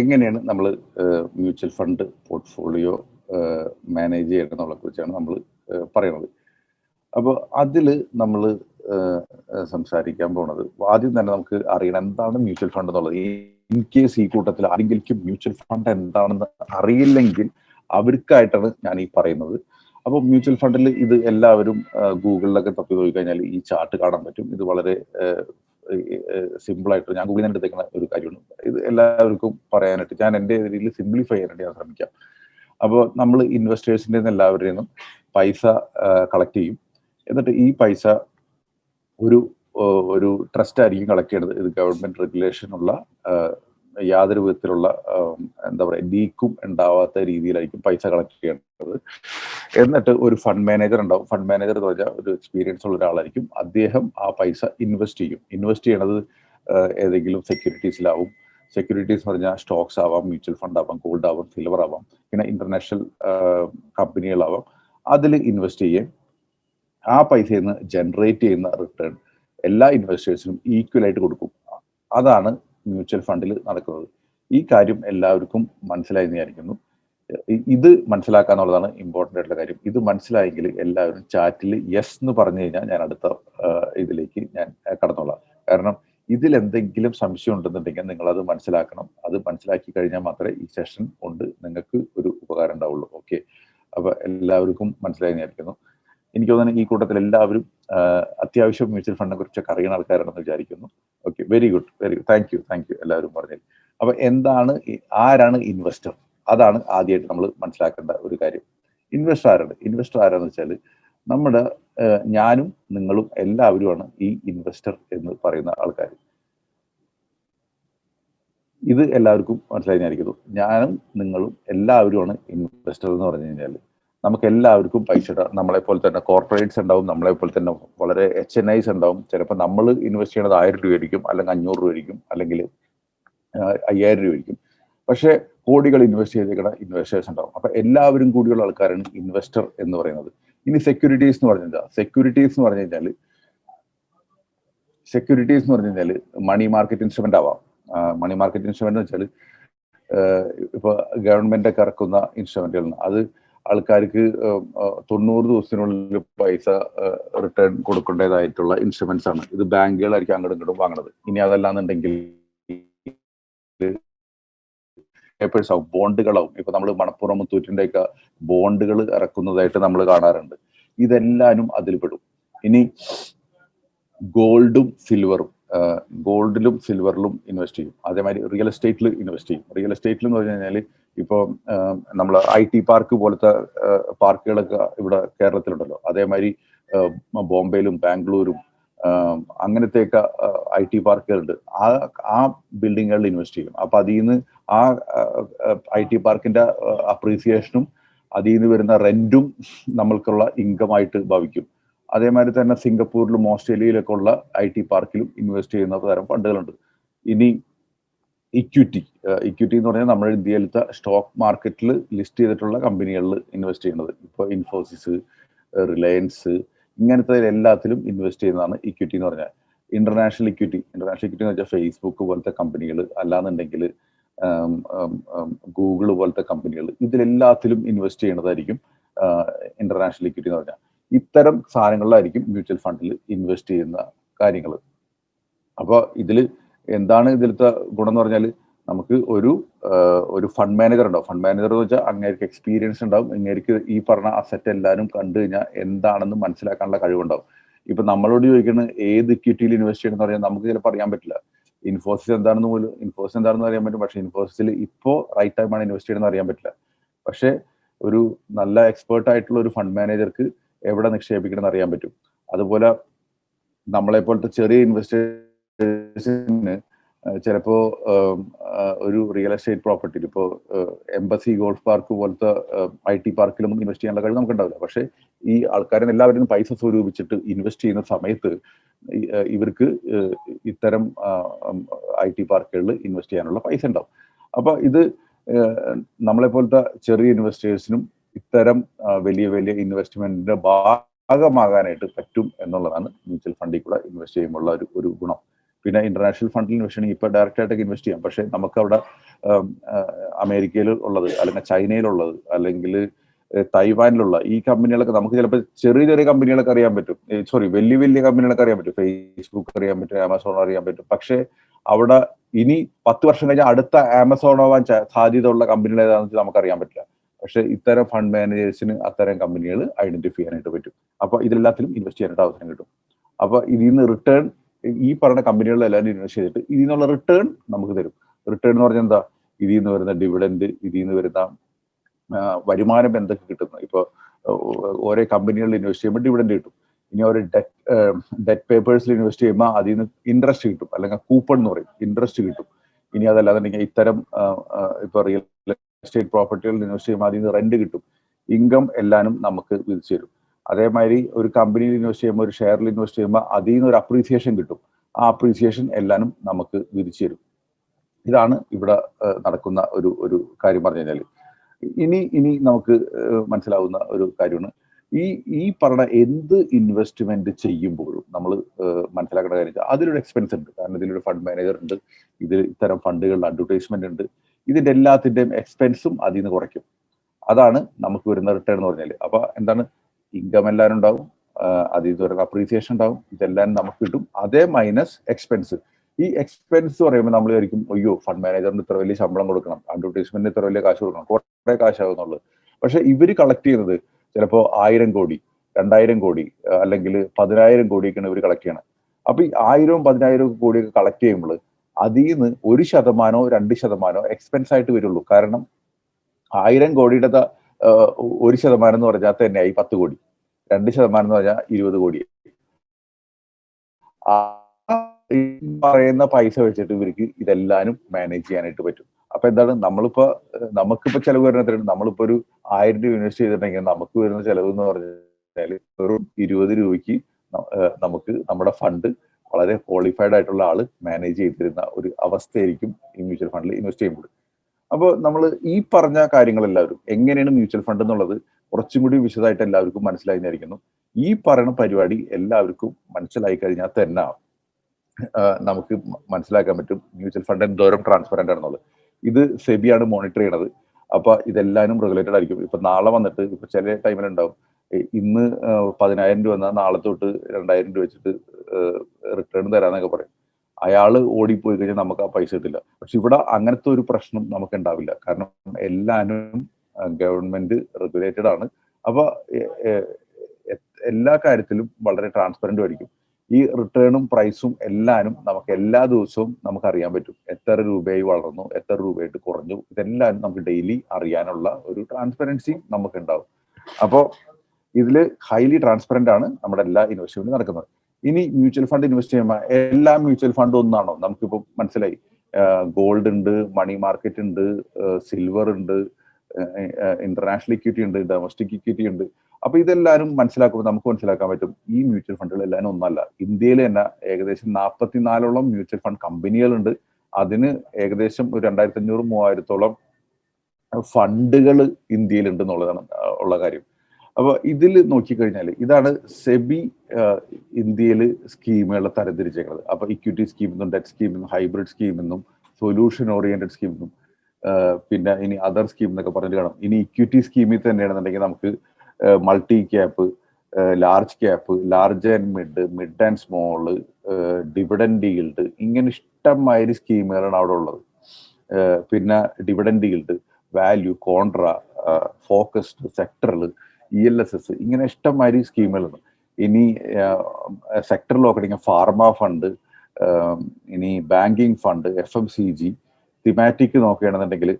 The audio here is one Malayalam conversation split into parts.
എങ്ങനെയാണ് നമ്മൾ മ്യൂച്വൽ ഫണ്ട് പോർട്ട്ഫോളിയോ മാനേജ് ചെയ്യണമെന്നുള്ള കുറിച്ചാണ് നമ്മൾ പറയുന്നത് അപ്പോൾ അതിൽ നമ്മൾ സംസാരിക്കാൻ പോണത് ആദ്യം തന്നെ നമുക്ക് അറിയണം എന്താണ് മ്യൂച്വൽ ഫണ്ട് എന്നുള്ളത്. ഇൻ കേസ് ഈ കൂട്ടത്തിൽ ആരെങ്കിലും മ്യൂച്വൽ ഫണ്ട് എന്താണെന്ന് അറിയില്ലെങ്കിൽ അവർക്കായിട്ടാണ് ഞാൻ ഈ പറയുന്നത്. അപ്പോൾ മ്യൂച്വൽ ഫണ്ടിൽ ഇത് എല്ലാവരും ഗൂഗിളിലൊക്കെ തപ്പി നോക്കി കഴിഞ്ഞാൽ ഈ ചാർട്ട് കാണാൻ പറ്റും. ഇത് വളരെ സിമ്പിൾ ആയിട്ട് ഞാൻ ഗൂഗിളിൽ നിന്ന് എടുത്തേക്കുന്ന ഒരു കാര്യമാണ് ഇത് എല്ലാവർക്കും പറയാനായിട്ട് ഞാൻ എന്റെ രീതിയിൽ സിംപ്ലിഫൈ ചെയ്യാനായിട്ട് ഞാൻ ശ്രമിക്കാം. അപ്പോൾ നമ്മൾ ഇൻവെസ്റ്റേഴ്സിന്റെ നിന്ന് എല്ലാവരുടെയും നിന്നും പൈസ കളക്ട് ചെയ്യും. എന്നിട്ട് ഈ പൈസ ഒരു ഒരു ട്രസ്റ്റ് ആയിരിക്കും കളക്ട് ചെയ്യുന്നത് ഇത് ഗവൺമെന്റ് റെഗുലേഷൻ ഉള്ള യാതൊരു വിധത്തിലുള്ള എന്താ പറയുക ലീക്കും ഉണ്ടാവാത്ത രീതിയിലായിരിക്കും പൈസ കളക്ട് ചെയ്യേണ്ടത്. എന്നിട്ട് ഒരു ഫണ്ട് മാനേജർ ഉണ്ടാവും. ഫണ്ട് മാനേജർ എന്ന് പറഞ്ഞാൽ ഒരു എക്സ്പീരിയൻസ് ഉള്ള ഒരാളായിരിക്കും. അദ്ദേഹം ആ പൈസ ഇൻവെസ്റ്റ് ചെയ്യും. ഇൻവെസ്റ്റ് ചെയ്യണത് ഏതെങ്കിലും സെക്യൂരിറ്റീസിലാവും സെക്യൂരിറ്റീസ് എന്ന് പറഞ്ഞാൽ സ്റ്റോക്സ് ആവാം മ്യൂച്വൽ ഫണ്ട് ആവാം ഗോൾഡ് ആവാം സിൽവർ ആവാം പിന്നെ ഇന്റർനാഷണൽ കമ്പനികളാവാം. അതിൽ ഇൻവെസ്റ്റ് ചെയ്യുകയും ആ പൈസയിൽ നിന്ന് ജനറേറ്റ് ചെയ്യുന്ന റിട്ടേൺ എല്ലാ ഇൻവെസ്റ്റേഴ്സിനും ഈക്വൽ ആയിട്ട് കൊടുക്കും. അതാണ് മ്യൂച്വൽ ഫണ്ടിൽ നടക്കുന്നത്. ഈ കാര്യം എല്ലാവർക്കും മനസ്സിലായി വിചാരിക്കുന്നു. ഇത് മനസ്സിലാക്കുക എന്നുള്ളതാണ് ഇമ്പോർട്ടന്റ് ആയിട്ടുള്ള കാര്യം. ഇത് മനസ്സിലായെങ്കിൽ എല്ലാവരും ചാറ്റിൽ യെസ് എന്ന് പറഞ്ഞു കഴിഞ്ഞാൽ ഞാൻ അടുത്ത ഇതിലേക്ക് ഞാൻ കടന്നോളാം. കാരണം ഇതിൽ എന്തെങ്കിലും സംശയം ഉണ്ടെന്നുണ്ടെങ്കിൽ നിങ്ങൾ അത് മനസ്സിലാക്കണം. അത് മനസ്സിലാക്കി കഴിഞ്ഞാൽ മാത്രമേ ഈ സെഷൻ കൊണ്ട് നിങ്ങൾക്ക് ഒരു ഉപകാരം ഉണ്ടാവുള്ളൂ. ഓക്കെ അപ്പൊ എല്ലാവർക്കും മനസ്സിലായി വിചാരിക്കുന്നു. എനിക്ക് തോന്നുന്നു ഈ കൂട്ടത്തിൽ എല്ലാവരും അത്യാവശ്യം മ്യൂച്വൽ ഫണ്ടിനെ കുറിച്ചൊക്കെ അറിയുന്ന ആൾക്കാരാണെന്ന് വിചാരിക്കുന്നു. Okay very good very good. Thank you thank you എല്ലാവരും പറഞ്ഞു അപ്പൊ എന്താണ് ആരാണ് ഇൻവെസ്റ്റർ? അതാണ് ആദ്യമായിട്ട് നമ്മൾ മനസ്സിലാക്കേണ്ട ഒരു കാര്യം. ഇൻവെസ്റ്റർ ആരാണ്? ഇൻവെസ്റ്റർ ആരാന്ന് വെച്ചാൽ നമ്മുടെ ഞാനും നിങ്ങളും എല്ലാവരുമാണ് ഈ ഇൻവെസ്റ്റർ എന്ന് പറയുന്ന ആൾക്കാർ ഇത് എല്ലാവർക്കും മനസ്സിലായിരിക്കുന്നു ഞാനും നിങ്ങളും എല്ലാവരുമാണ് ഇൻവെസ്റ്റർ എന്ന് പറഞ്ഞു കഴിഞ്ഞാൽ നമുക്ക് എല്ലാവർക്കും പൈസ നമ്മളെ പോലെ തന്നെ കോർപ്പറേറ്റ്സ് ഉണ്ടാവും നമ്മളെ പോലെ തന്നെ വളരെ എച്ച് എൻ ഐസ് ഉണ്ടാവും. ചിലപ്പോൾ നമ്മൾ ഇൻവെസ്റ്റ് ചെയ്യണത് ആയിരം രൂപ ആയിരിക്കും അല്ലെങ്കിൽ അഞ്ഞൂറ് രൂപ ആയിരിക്കും അല്ലെങ്കിൽ അയ്യായിരം രൂപ ആയിരിക്കും. പക്ഷേ കോടികൾ ഇൻവെസ്റ്റ് ചെയ്തേക്കുന്ന ഇൻവെസ്റ്റേഴ്സ് ഉണ്ടാവും. അപ്പം എല്ലാവരും കൂടിയുള്ള ആൾക്കാരാണ് ഇൻവെസ്റ്റർ എന്ന് പറയുന്നത്. ഇനി സെക്യൂരിറ്റീസ് എന്ന് പറഞ്ഞാൽ സെക്യൂരിറ്റീസ് എന്ന് പറഞ്ഞു കഴിഞ്ഞാൽ സെക്യൂരിറ്റീസ് എന്ന് പറഞ്ഞു കഴിഞ്ഞാൽ മണി മാർക്കറ്റ് ഇൻസ്ട്രുമെന്റ് ആവാം. മണി മാർക്കറ്റ് ഇൻസ്ട്രുമെന്റ് എന്ന് വെച്ചാൽ ഇപ്പോൾ ഗവൺമെന്റ് ഒക്കെ ഇറക്കുന്ന ഇൻസ്ട്രുമെന്റുകൾ അത് ആൾക്കാർക്ക് തൊണ്ണൂറ് ദിവസത്തിനുള്ളിൽ പൈസ റിട്ടേൺ കൊടുക്കേണ്ടതായിട്ടുള്ള ഇൻസ്ട്രുമെന്റ്സ് ആണ്. ഇത് ബാങ്കുകളായിരിക്കും അങ്ങോട്ടും ഇങ്ങോട്ടും വാങ്ങണത്. ഇനി അതല്ലാന്നുണ്ടെങ്കിൽ പേപ്പേഴ്സ് ആവും ബോണ്ടുകളാവും. ഇപ്പൊ നമ്മൾ മണപ്പുറം മുത്തൂറ്റിന്റെ ഒക്കെ ബോണ്ടുകൾ ഇറക്കുന്നതായിട്ട് നമ്മൾ കാണാറുണ്ട്. ഇതെല്ലാനും അതിൽ പെടും. ഇനി ഗോൾഡും സിൽവറും ഗോൾഡിലും സിൽവറിലും ഇൻവെസ്റ്റ് ചെയ്യും. അതേമാതിരി റിയൽ എസ്റ്റേറ്റിൽ ഇൻവെസ്റ്റ് ചെയ്യും. റിയൽ എസ്റ്റേറ്റിൽ എന്ന് പറഞ്ഞു കഴിഞ്ഞാൽ ഇപ്പോൾ നമ്മൾ ഐ ടി പാർക്ക് പോലത്തെ പാർക്കുകളൊക്കെ ഇവിടെ കേരളത്തിലുണ്ടല്ലോ. അതേമാതിരി ബോംബെയിലും ബാംഗ്ലൂരും അങ്ങനത്തെയൊക്കെ ഐ ടി പാർക്കുകളുണ്ട്. ആ ആ ബിൽഡിങ്ങുകളിൽ ഇൻവെസ്റ്റ് ചെയ്യും. അപ്പൊ അതിൽ നിന്ന് ആ ഐ ടി പാർക്കിന്റെ അപ്രീസിയേഷനും അതിൽ നിന്ന് വരുന്ന റെന്റും നമ്മൾക്കുള്ള ഇൻകമായിട്ട് ഭവിക്കും. അതേമാതിരി തന്നെ സിംഗപ്പൂരിലും ഓസ്ട്രേലിയയിലൊക്കെ ഉള്ള ഐ ടി പാർക്കിലും ഇൻവെസ്റ്റ് ചെയ്യുന്ന തരം ഫണ്ടുകളുണ്ട്. ഇനി ഇക്വിറ്റി ഇക്വിറ്റി എന്ന് പറഞ്ഞാൽ നമ്മുടെ ഇന്ത്യയിലത്തെ സ്റ്റോക്ക് മാർക്കറ്റിൽ ലിസ്റ്റ് ചെയ്തിട്ടുള്ള കമ്പനികളിൽ ഇൻവെസ്റ്റ് ചെയ്യുന്നത്. ഇപ്പോൾ ഇൻഫോസിസ് റിലയൻസ് ഇങ്ങനത്തെ എല്ലാത്തിലും ഇൻവെസ്റ്റ് ചെയ്യുന്നതാണ് ഇക്വിറ്റി എന്ന് പറഞ്ഞാൽ. ഇന്റർനാഷണൽ ഇക്വിറ്റി ഇന്റർനാഷണൽ ഇക്വിറ്റി എന്ന് വെച്ചാൽ ഫേസ്ബുക്ക് പോലത്തെ കമ്പനികൾ അല്ലാന്നുണ്ടെങ്കിൽ ഗൂഗിൾ പോലത്തെ കമ്പനികൾ ഇതിലെല്ലാത്തിലും ഇൻവെസ്റ്റ് ചെയ്യുന്നതായിരിക്കും ഇന്റർനാഷണൽ ഇക്വിറ്റി എന്ന് പറഞ്ഞാൽ. ഇത്തരം സാധനങ്ങളിലായിരിക്കും മ്യൂച്വൽ ഫണ്ടിൽ ഇൻവെസ്റ്റ് ചെയ്യുന്ന കാര്യങ്ങൾ അപ്പോൾ ഇതിൽ എന്താണ് ഇതിലത്തെ ഗുണം എന്ന് പറഞ്ഞാൽ നമുക്ക് ഒരു ഒരു ഫണ്ട് മാനേജർ ഉണ്ടാവും. ഫണ്ട് മാനേജർ എന്ന് വെച്ചാൽ അങ്ങേർക്ക് എക്സ്പീരിയൻസ് ഉണ്ടാവും. അങ്ങേർക്ക് ഈ പറഞ്ഞ അസറ്റ് എല്ലാവരും കണ്ടു കഴിഞ്ഞാൽ എന്താണെന്ന് മനസ്സിലാക്കാനുള്ള കഴിവുണ്ടാവും. ഇപ്പൊ നമ്മളോട് ചോദിക്കുന്നത് ഏത് ഇക്വിറ്റിയിൽ ഇൻവെസ്റ്റ് ചെയ്യണം എന്ന് പറഞ്ഞാൽ നമുക്ക് ചിലപ്പോൾ അറിയാൻ പറ്റില്ല. ഇൻഫോസിസ് എന്താണെന്ന് പോലും ഇൻഫോസിസ് എന്താണെന്ന് അറിയാൻ പറ്റും. പക്ഷേ ഇൻഫോസിസിൽ ഇപ്പോൾ റൈറ്റ് ടൈമാണ് ഇൻവെസ്റ്റ് ചെയ്യണമെന്ന് അറിയാൻ പറ്റില്ല. പക്ഷേ ഒരു നല്ല എക്സ്പേർട്ട് ആയിട്ടുള്ള ഒരു ഫണ്ട് മാനേജർക്ക് എവിടെ നിക്ഷേപിക്കണം എന്ന് അറിയാൻ പറ്റും. അതുപോലെ നമ്മളെ പോലത്തെ ചെറിയ ഇൻവെസ്റ്റേഴ്സിന് ചിലപ്പോ ഒരു റിയൽ എസ്റ്റേറ്റ് പ്രോപ്പർട്ടിയിൽ ഇപ്പോൾ എംബസി ഗോൾഫ് പാർക്ക് പോലത്തെ ഐ ടി പാർക്കിലൊന്നും ഇൻവെസ്റ്റ് ചെയ്യാനുള്ള കഴിവ് നമുക്ക് ഉണ്ടാവില്ല പക്ഷേ ഈ ആൾക്കാരെ എല്ലാവരും പൈസ സ്വരൂപിച്ചിട്ട് ഇൻവെസ്റ്റ് ചെയ്യുന്ന സമയത്ത് ഇവർക്ക് ഇത്തരം ഐ ടി പാർക്കുകളിൽ ഇൻവെസ്റ്റ് ചെയ്യാനുള്ള പൈസ ഉണ്ടാവും. അപ്പൊ ഇത് നമ്മളെ പോലത്തെ ചെറിയ ഇൻവെസ്റ്റേഴ്സിനും ഇത്തരം വലിയ വലിയ ഇൻവെസ്റ്റ്മെന്റിന്റെ ഭാഗമാകാനായിട്ട് പറ്റും എന്നുള്ളതാണ് മ്യൂച്വൽ ഫണ്ടിൽ കൂടെ ഇൻവെസ്റ്റ് ചെയ്യുമ്പോൾ ഒരു ഒരു ഗുണം. പിന്നെ ഇന്റർനാഷണൽ ഫണ്ടിൽ ഇൻവെസ്റ്റ് ചെയ്യണമെങ്കിൽ ഇപ്പൊ ഡയറക്റ്റ് ആയിട്ടൊക്കെ ഇൻവെസ്റ്റ് ചെയ്യാം. പക്ഷെ നമുക്ക് അവിടെ അമേരിക്കയിൽ ഉള്ളത് അല്ലെങ്കിൽ ചൈനയിലുള്ളത് അല്ലെങ്കിൽ തൈവാനിലുള്ള ഈ കമ്പനികളൊക്കെ നമുക്ക് ചിലപ്പോൾ ചെറിയ ചെറിയ കമ്പനികളൊക്കെ അറിയാൻ പറ്റും. സോറി വലിയ വലിയ കമ്പനികളൊക്കെ അറിയാൻ പറ്റും. ഫേസ്ബുക്ക് അറിയാൻ പറ്റും ആമസോൺ അറിയാൻ പറ്റും. പക്ഷെ അവിടെ ഇനി പത്ത് വർഷം കഴിഞ്ഞാൽ അടുത്ത ആമസോൺ ആവാൻ സാധ്യതയുള്ള കമ്പനികൾ ഏതാണെന്ന് നമുക്ക് അറിയാൻ പറ്റില്ല. പക്ഷെ ഇത്തരം ഫണ്ട് മാനേജേഴ്സിന് അത്തരം കമ്പനികൾ ഐഡന്റിഫൈ ചെയ്യാനായിട്ട് പറ്റും. അപ്പോൾ ഇതിലെല്ലാത്തിലും ഇൻവെസ്റ്റ് ചെയ്യാനായിട്ട് അവസരം കിട്ടും. അപ്പോൾ ഇതിൽ നിന്ന് റിട്ടേൺ ഈ പറഞ്ഞ കമ്പനികളിലെല്ലാം ഇൻവെസ്റ്റ് ചെയ്തിട്ട് ഇതിൽ നിന്നുള്ള റിട്ടേൺ നമുക്ക് തരും. റിട്ടേൺ എന്ന് പറഞ്ഞാൽ എന്താ? ഇതിൽ നിന്ന് വരുന്ന ഡിവിഡൻഡ് ഇതിൽ നിന്ന് വരുന്ന വരുമാനം എന്തൊക്കെ കിട്ടുന്നു? ഇപ്പോൾ ഓരോ കമ്പനികളിൽ ഇൻവെസ്റ്റ് ചെയ്യുമ്പോൾ ഡിവിഡൻഡ് കിട്ടും. ഇനി ഒരു ഡെറ്റ് പേപ്പേഴ്സിൽ ഇൻവെസ്റ്റ് ചെയ്യുമ്പോൾ അതിൽ നിന്ന് ഇൻട്രസ്റ്റ് കിട്ടും. അല്ലെങ്കിൽ കൂപ്പൺ എന്ന് പറയും. ഇൻട്രസ്റ്റ് കിട്ടും. ഇനി അതല്ലാതെ ഇത്തരം ഇപ്പൊ റിയൽ എസ്റ്റേറ്റ് പ്രോപ്പർട്ടികൾ ഇൻവെസ്റ്റ് ചെയ്യുമ്പോൾ അതിൽ റെന്റ് കിട്ടും. ഇൻകം എല്ലാനും നമുക്ക് വിധിച്ചു തരും. അതേമാതിരി ഒരു കമ്പനിയിൽ ഇൻവെസ്റ്റ് ചെയ്യുമ്പോൾ ഒരു ഷെയറിൽ ഇൻവെസ്റ്റ് ചെയ്യുമ്പോൾ അതിൽ നിന്ന് ഒരു അപ്രീസിയേഷൻ കിട്ടും. ആ അപ്രീസിയേഷൻ എല്ലാനും നമുക്ക് വിധിച്ചു തരും. ഇതാണ് ഇവിടെ നടക്കുന്ന ഒരു ഒരു കാര്യം പറഞ്ഞു കഴിഞ്ഞാൽ ഇനി ഇനി നമുക്ക് മനസ്സിലാവുന്ന ഒരു കാര്യമാണ്. ഈ ഈ പറഞ്ഞ എന്ത് ഇൻവെസ്റ്റ്മെന്റ് ചെയ്യുമ്പോഴും നമ്മൾ മനസ്സിലാക്കേണ്ട കാര്യം അതിലൊരു എക്സ്പെൻസ് ഉണ്ട്. കാരണം ഇതിലൊരു ഫണ്ട് മാനേജർ ഉണ്ട്. ഇതിൽ ഇത്തരം ഫണ്ടുകളുടെ അഡ്വർടൈസ്മെന്റ് ഉണ്ട്. ഇതിന്റെ എല്ലാത്തിന്റെയും എക്സ്പെൻസും അതിൽ നിന്ന് കുറയ്ക്കും. അതാണ് നമുക്ക് വരുന്ന റിട്ടേൺ എന്ന് പറഞ്ഞാൽ അപ്പോൾ എന്താണ്? ഇൻകം എല്ലാവരും ഉണ്ടാവും. അതിൽ നിന്ന് വരുന്ന അപ്രീസിയേഷൻ ഉണ്ടാവും. ഇതെല്ലാം നമുക്ക് കിട്ടും. അതേ മൈനസ് എക്സ്പെൻസ് ഈ എക്സ്പെൻസ് പറയുമ്പോൾ നമ്മൾ വിചാരിക്കും അയ്യോ ഫണ്ട് മാനേജറിന് ഇത്ര വലിയ ശമ്പളം കൊടുക്കണം. അഡ്വർടൈസ്മെന്റിന് ഇത്ര വലിയ കാശ് കൊടുക്കണം. കുറെ കാശാകുന്നുള്ളൂ പക്ഷെ ഇവർ കളക്ട് ചെയ്യുന്നത് ചിലപ്പോൾ ആയിരം കോടി രണ്ടായിരം കോടി അല്ലെങ്കിൽ പതിനായിരം കോടിയൊക്കെയാണ് ഇവർ കളക്ട് ചെയ്യണം അപ്പൊ ഈ ആയിരവും പതിനായിരവും കോടിയൊക്കെ കളക്ട് ചെയ്യുമ്പോൾ അതിൽ നിന്ന് ഒരു ശതമാനോ രണ്ട് ശതമാനോ എക്സ്പെൻസ് ആയിട്ട് വരുള്ളൂ. കാരണം ആയിരം കോടിയുടെ ഒരു ശതമാനം എന്ന് പറഞ്ഞാൽ തന്നെ ആയി പത്ത് കോടി. രണ്ട് ശതമാനം എന്ന് പറഞ്ഞാൽ ഇരുപത് കോടി. പറയുന്ന പൈസ വെച്ചിട്ട് ഇവർക്ക് ഇതെല്ലാനും മാനേജ് ചെയ്യാനായിട്ട് പറ്റും. അപ്പൊ എന്താണ്? നമ്മളിപ്പോ നമുക്കിപ്പോ ചെലവ് വരുന്നത് നമ്മളിപ്പോ ഒരു ആയിരം രൂപ ഇൻവെസ്റ്റ് ചെയ്തിട്ടുണ്ടെങ്കിൽ നമുക്ക് വരുന്ന ചെലവ് എന്ന് പറഞ്ഞാൽ വെറും ഇരുപത് രൂപയ്ക്ക് നമുക്ക് നമ്മുടെ ഫണ്ട് വളരെ ക്വാളിഫൈഡ് ആയിട്ടുള്ള ആൾ മാനേജ് ചെയ്തിരുന്ന ഒരു അവസ്ഥയായിരിക്കും ഈ മ്യൂച്വൽ ഫണ്ടിൽ ഇൻവെസ്റ്റ് ചെയ്യുമ്പോൾ അപ്പോൾ നമ്മൾ ഈ പറഞ്ഞ കാര്യങ്ങളെല്ലാവരും എങ്ങനെയാണ് മ്യൂച്വൽ ഫണ്ട് എന്നുള്ളത് കുറച്ചും കൂടി വിശദമായിട്ട് എല്ലാവർക്കും മനസ്സിലായി എന്നായിരിക്കുന്നു ഈ പറയുന്ന പരിപാടി എല്ലാവർക്കും മനസ്സിലായി കഴിഞ്ഞാൽ തന്നെ നമുക്ക് മനസ്സിലാക്കാൻ പറ്റും മ്യൂച്വൽ ഫണ്ട് എന്തോരം ട്രാൻസ്പെറന്റ് ആണെന്നുള്ളത്. ഇത് സെബിയാണ് മോണിറ്റർ ചെയ്യണത്. അപ്പൊ ഇതെല്ലാവരും റെഗുലേറ്റഡ് ആയിരിക്കും. ഇപ്പൊ നാളെ വന്നിട്ട് ഇപ്പൊ ചില ടൈമിലുണ്ടാവും ഇന്ന് പതിനായിരം രൂപ എന്നാൽ നാളെ തൊട്ട് രണ്ടായിരം രൂപ വെച്ചിട്ട് റിട്ടേൺ തരാന്നൊക്കെ പറയും. അയാൾ ഓടിപ്പോയി കഴിഞ്ഞാൽ നമുക്ക് ആ പൈസ കിട്ടില്ല. പക്ഷെ ഇവിടെ അങ്ങനത്തെ ഒരു പ്രശ്നം നമുക്ക് ഉണ്ടാവില്ല. കാരണം എല്ലാവരും ഗവൺമെന്റ് റെഗുലേറ്റഡ് ആണ്. അപ്പൊ എല്ലാ കാര്യത്തിലും വളരെ ട്രാൻസ്പെറന്റ് ആയിരിക്കും. ഈ റിട്ടേണും പ്രൈസും എല്ലാനും നമുക്ക് എല്ലാ ദിവസവും നമുക്ക് അറിയാൻ പറ്റും. എത്ര രൂപയായി വളർന്നു എത്ര രൂപയായിട്ട് കുറഞ്ഞു ഇതെല്ലാം നമുക്ക് ഡെയിലി അറിയാനുള്ള ഒരു ട്രാൻസ്പെറൻസി നമുക്ക് ഉണ്ടാവും. അപ്പോൾ ഇതിൽ ഹൈലി ട്രാൻസ്പെറന്റ് ആണ് നമ്മുടെ എല്ലാ ഇൻവെസ്റ്റ്മെന്റും നടക്കുന്നത്. ഇനി മ്യൂച്വൽ ഫണ്ട് ഇൻവെസ്റ്റ് ചെയ്യുമ്പോൾ എല്ലാ മ്യൂച്വൽ ഫണ്ടും ഒന്നാണോ? നമുക്കിപ്പോൾ മനസ്സിലായി. ഗോൾഡ് ഉണ്ട് മണി മാർക്കറ്റ് ഉണ്ട് സിൽവർ ഉണ്ട് ഇന്റർനാഷണൽ ഇക്വിറ്റി ഉണ്ട് ഡൊമസ്റ്റിക് ഇക്വിറ്റി ഉണ്ട്. അപ്പൊ ഇതെല്ലാവരും മനസ്സിലാക്കുമ്പോൾ നമുക്ക് മനസ്സിലാക്കാൻ പറ്റും ഈ മ്യൂച്വൽ ഫണ്ടുകൾ എല്ലാവരും ഒന്നല്ല. ഇന്ത്യയിൽ തന്നെ ഏകദേശം നാൽപ്പത്തിനാലോളം മ്യൂച്വൽ ഫണ്ട് കമ്പനികളുണ്ട് അതിന് ഏകദേശം ഒരു രണ്ടായിരത്തി അഞ്ഞൂറ് മൂവായിരത്തോളം ഫണ്ടുകൾ ഇന്ത്യയിലുണ്ട് എന്നുള്ളതാണ് ഉള്ള കാര്യം. അപ്പൊ ഇതിൽ നോക്കിക്കഴിഞ്ഞാൽ ഇതാണ് സെബി ഇന്ത്യയിൽ സ്കീമുകളെ തരംതിരിച്ചേക്കുന്നത് അപ്പൊ ഇക്വിറ്റി സ്കീം എന്നും ഡെറ്റ് സ്കീം എന്നും ഹൈബ്രിഡ് സ്കീം എന്നും സൊല്യൂഷൻ ഓറിയന്റഡ് സ്കീം എന്നും പിന്നെ ഇനി അതർ സ്കീം എന്നൊക്കെ പറഞ്ഞിട്ട് കാണാം. ഇനി ഇക്വിറ്റി സ്കീമിൽ തന്നെയാണെന്നുണ്ടെങ്കിൽ നമുക്ക് multi cap large cap large and mid mid and small dividend yield ഇങ്ങനെ ഇഷ്ടംമാതിരി സ്കീമുകളാണ് അവിടെ ഉള്ളത്. പിന്നെ dividend yield value contra focused സെക്ടറിൽ ഇ എൽ എസ് എസ് ഇങ്ങനെ ഇഷ്ടംമാതിരി സ്കീമുകളുണ്ട്. ഇനി സെക്ടറിൽ നോക്കണമെങ്കിൽ ഫാർമ ഫണ്ട് ഇനി banking fund F M C G thematic നോക്കുകയാണെന്നുണ്ടെങ്കിൽ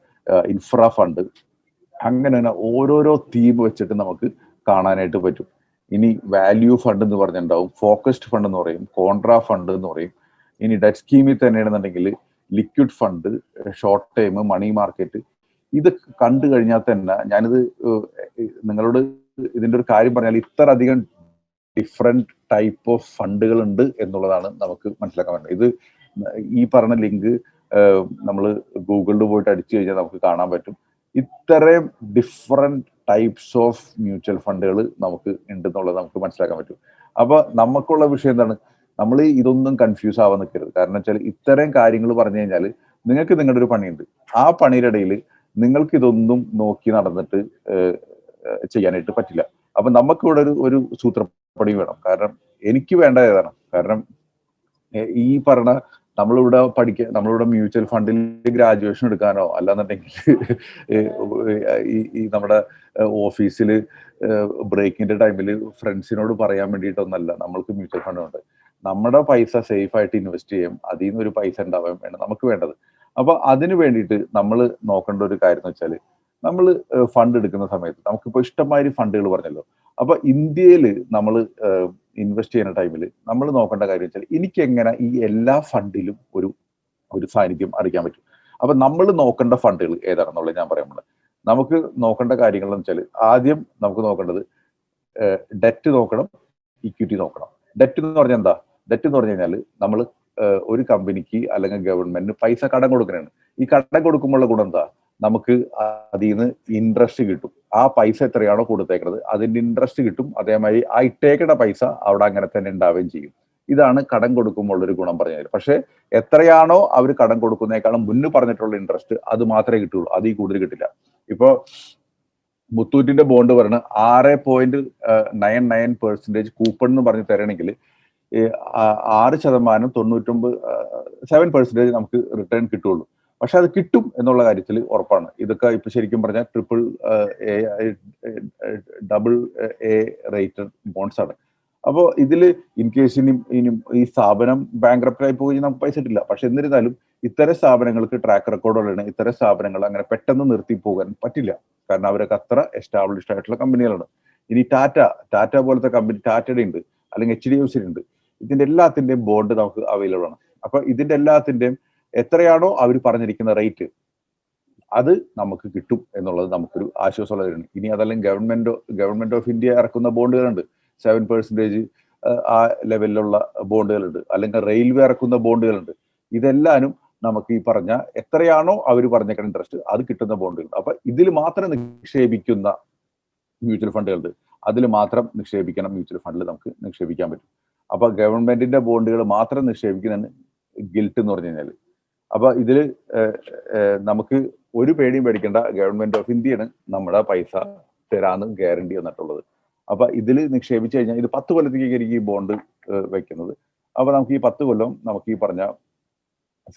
ഇൻഫ്ര ഫണ്ട് അങ്ങനെ തന്നെ ഓരോരോ തീം വെച്ചിട്ട് നമുക്ക് കാണാനായിട്ട് പറ്റും. ഇനി വാല്യൂ ഫണ്ട് എന്ന് പറഞ്ഞിട്ടുണ്ടാവും ഫോക്കസ്ഡ് ഫണ്ട് എന്ന് പറയും കോൺട്രാ ഫണ്ട് എന്ന് പറയും. ഇനി ഡെറ്റ് സ്കീമിൽ തന്നെയാണെന്നുണ്ടെങ്കിൽ liquid fund short time money market ഇത് കണ്ടു കഴിഞ്ഞാൽ തന്നെ ഞാനിത് നിങ്ങളോട് ഇതിന്റെ ഒരു കാര്യം പറഞ്ഞാൽ ഇത്ര അധികം ഡിഫറെന്റ് ടൈപ്പ് ഓഫ് ഫണ്ടുകൾ ഉണ്ട് എന്നുള്ളതാണ് നമുക്ക് മനസ്സിലാക്കാൻ പറ്റുന്നത്. ഇത് ഈ പറഞ്ഞ ലിങ്ക് നമ്മൾ ഗൂഗിളിൽ പോയിട്ട് അടിച്ചു കഴിഞ്ഞാൽ നമുക്ക് കാണാൻ പറ്റും. ഇത്രയും ഡിഫറെന്റ് ടൈപ്സ് ഓഫ് മ്യൂച്വൽ ഫണ്ടുകൾ നമുക്ക് ഉണ്ട് എന്നുള്ളത് നമുക്ക് മനസ്സിലാക്കാൻ പറ്റും. അപ്പൊ നമുക്കുള്ള വിഷയം എന്താണ്? നമ്മൾ ഇതൊന്നും കൺഫ്യൂസ് ആവാൻ നിൽക്കരുത്. കാരണം വെച്ചാൽ ഇത്തരം കാര്യങ്ങൾ പറഞ്ഞു കഴിഞ്ഞാൽ നിങ്ങൾക്ക് നിങ്ങളുടെ ഒരു പണിയുണ്ട്. ആ പണിയുടെ ഇടയിൽ നിങ്ങൾക്ക് ഇതൊന്നും നോക്കി നടന്നിട്ട് ചെയ്യാനായിട്ട് പറ്റില്ല. അപ്പൊ നമുക്കിവിടെ ഒരു ഒരു സൂത്രപ്പണി വേണം. കാരണം എനിക്ക് വേണ്ട ഏതാണ്? കാരണം ഈ പറഞ്ഞ നമ്മളിവിടെ പഠിക്ക നമ്മളിവിടെ മ്യൂച്വൽ ഫണ്ടിൽ ഗ്രാജുവേഷൻ എടുക്കാനോ അല്ലാന്നുണ്ടെങ്കിൽ ഈ നമ്മുടെ ഓഫീസിൽ ബ്രേക്കിന്റെ ടൈമിൽ ഫ്രണ്ട്സിനോട് പറയാൻ വേണ്ടിയിട്ടൊന്നല്ല. നമ്മൾക്ക് മ്യൂച്വൽ ഫണ്ട് ഉണ്ട്. നമ്മുടെ പൈസ സേഫ് ആയിട്ട് ഇൻവെസ്റ്റ് ചെയ്യും. അതിൽ നിന്ന് ഒരു പൈസ ഉണ്ടാവാൻ വേണം നമുക്ക് വേണ്ടത്. അപ്പൊ അതിന് വേണ്ടിയിട്ട് നമ്മൾ നോക്കേണ്ട ഒരു കാര്യം എന്ന് വെച്ചാൽ നമ്മൾ ഫണ്ട് എടുക്കുന്ന സമയത്ത് നമുക്കിപ്പോൾ ഇഷ്ടമായി ഫണ്ടുകൾ പറഞ്ഞല്ലോ. അപ്പൊ ഇന്ത്യയിൽ നമ്മൾ ഇൻവെസ്റ്റ് ചെയ്യുന്ന ടൈമിൽ നമ്മൾ നോക്കേണ്ട കാര്യം വെച്ചാൽ എനിക്ക് എങ്ങനെ ഈ എല്ലാ ഫണ്ടിലും ഒരു ഒരു സാന്നിധ്യം അറിയിക്കാൻ പറ്റും. അപ്പൊ നമ്മൾ നോക്കേണ്ട ഫണ്ടുകൾ ഏതാണെന്നുള്ളത് ഞാൻ പോകുന്നത്. നമുക്ക് നോക്കേണ്ട കാര്യങ്ങൾ എന്ന് വെച്ചാൽ ആദ്യം നമുക്ക് നോക്കേണ്ടത് ഡെറ്റ് നോക്കണം ഇക്വിറ്റി നോക്കണം. ഡെറ്റ് എന്ന് പറഞ്ഞാൽ എന്താ? ഡെറ്റ് എന്ന് പറഞ്ഞു കഴിഞ്ഞാൽ നമ്മൾ ഒരു കമ്പനിക്ക് അല്ലെങ്കിൽ ഗവൺമെന്റിന് പൈസ കടം കൊടുക്കുന്നതാണ് ഈ കടം കൊടുക്കുമ്പോഴുള്ള ഗുണം എന്താ? നമുക്ക് അതിൽ നിന്ന് ഇൻട്രസ്റ്റ് കിട്ടും. ആ പൈസ എത്രയാണോ കൊടുത്തേക്കുന്നത് അതിന്റെ ഇൻട്രസ്റ്റ് കിട്ടും. അതേമാതിരി ആ ഇട്ടേക്കുന്ന പൈസ അവിടെ അങ്ങനെ തന്നെ ഉണ്ടാവുകയും ചെയ്യും. ഇതാണ് കടം കൊടുക്കുമ്പോൾ ഒരു ഗുണം പറഞ്ഞത് പക്ഷേ എത്രയാണോ അവർ കടം കൊടുക്കുന്നേക്കാളും മുന്ന് പറഞ്ഞിട്ടുള്ള ഇൻട്രസ്റ്റ് അത് മാത്രമേ കിട്ടുള്ളൂ അതിൽ കൂടുതൽ കിട്ടില്ല. ഇപ്പോ മുത്തൂറ്റിന്റെ ബോണ്ട് പറഞ്ഞ് ആറ് point nine nine percentage coupon എന്ന് പറഞ്ഞ് തരണമെങ്കിൽ ആറ് ശതമാനം തൊണ്ണൂറ്റൊമ്പത് സെവൻ പെർസെന്റേജ് നമുക്ക് റിട്ടേൺ കിട്ടുള്ളൂ. പക്ഷെ അത് കിട്ടും എന്നുള്ള കാര്യത്തിൽ ഉറപ്പാണ്. ഇതൊക്കെ ഇപ്പൊ ശരിക്കും പറഞ്ഞാൽ triple A double A rated bonds ആണ്. അപ്പോൾ ഇതിൽ ഇൻ കേസ് ഇനി ഇനി ഈ സ്ഥാപനം ബാങ്ക്രപ്റ്റ് ആയി പോയി നമുക്ക് പൈസ കിട്ടില്ല. പക്ഷെ എന്നിരുന്നാലും ഇത്തരം സ്ഥാപനങ്ങൾക്ക് ട്രാക്ക് റെക്കോർഡുകളാണ് ഇത്തരം സ്ഥാപനങ്ങൾ അങ്ങനെ പെട്ടെന്ന് നിർത്തി പോകാൻ പറ്റില്ല. കാരണം അവരൊക്കെ അത്ര എസ്റ്റാബ്ലിഷ്ഡ് ആയിട്ടുള്ള കമ്പനികളാണ് ഇനി ടാറ്റ ടാറ്റ പോലത്തെ കമ്പനി ടാറ്റയുടെ ഉണ്ട്. അല്ലെങ്കിൽ എച്ച് ഡി എഫ് സി ഉണ്ട്. ഇതിന്റെ എല്ലാത്തിന്റെയും ബോണ്ട് നമുക്ക് അവൈലബിൾ ആണ്. അപ്പൊ ഇതിന്റെ എല്ലാത്തിന്റെയും എത്രയാണോ അവർ പറഞ്ഞിരിക്കുന്ന റേറ്റ് അത് നമുക്ക് കിട്ടും എന്നുള്ളത് നമുക്കൊരു ആശ്വാസമുള്ള കാര്യമാണ്. ഇനി അതല്ലെങ്കിൽ ഗവൺമെന്റ് ഗവൺമെന്റ് ഓഫ് ഇന്ത്യ ഇറക്കുന്ന ബോണ്ടുകളുണ്ട് സെവൻ പെർസെന്റേജ് ആ ലെവലിലുള്ള ബോണ്ടുകളുണ്ട് അല്ലെങ്കിൽ റെയിൽവേ ഇറക്കുന്ന ബോണ്ടുകളുണ്ട് ഇതെല്ലാനും നമുക്ക് ഈ പറഞ്ഞ എത്രയാണോ അവർ പറഞ്ഞേക്കുന്ന ഇൻട്രസ്റ്റ് അത് കിട്ടുന്ന ബോണ്ടുകൾ അപ്പൊ ഇതിൽ മാത്രം നിക്ഷേപിക്കുന്ന മ്യൂച്വൽ ഫണ്ടുകളുണ്ട് അതിൽ മാത്രം നിക്ഷേപിക്കണം മ്യൂച്വൽ ഫണ്ടിൽ നമുക്ക് നിക്ഷേപിക്കാൻ പറ്റും. അപ്പൊ ഗവൺമെന്റിന്റെ ബോണ്ടുകൾ മാത്രം നിക്ഷേപിക്കുന്ന ഗിൽട്ട് എന്ന് പറഞ്ഞു കഴിഞ്ഞാൽ അപ്പൊ ഇതിൽ നമുക്ക് ഒരു പേടിയും പേടിക്കേണ്ട. ഗവൺമെന്റ് ഓഫ് ഇന്ത്യയാണ് നമ്മുടെ പൈസ തരാന്ന് ഗ്യാരണ്ടി വന്നിട്ടുള്ളത്. അപ്പൊ ഇതിൽ നിക്ഷേപിച്ചു കഴിഞ്ഞാൽ ഇത് പത്ത് കൊല്ലത്തേക്ക് ഈ ബോണ്ട് വെക്കുന്നത്. അപ്പൊ നമുക്ക് ഈ പത്ത് കൊല്ലം നമുക്ക് ഈ പറഞ്ഞ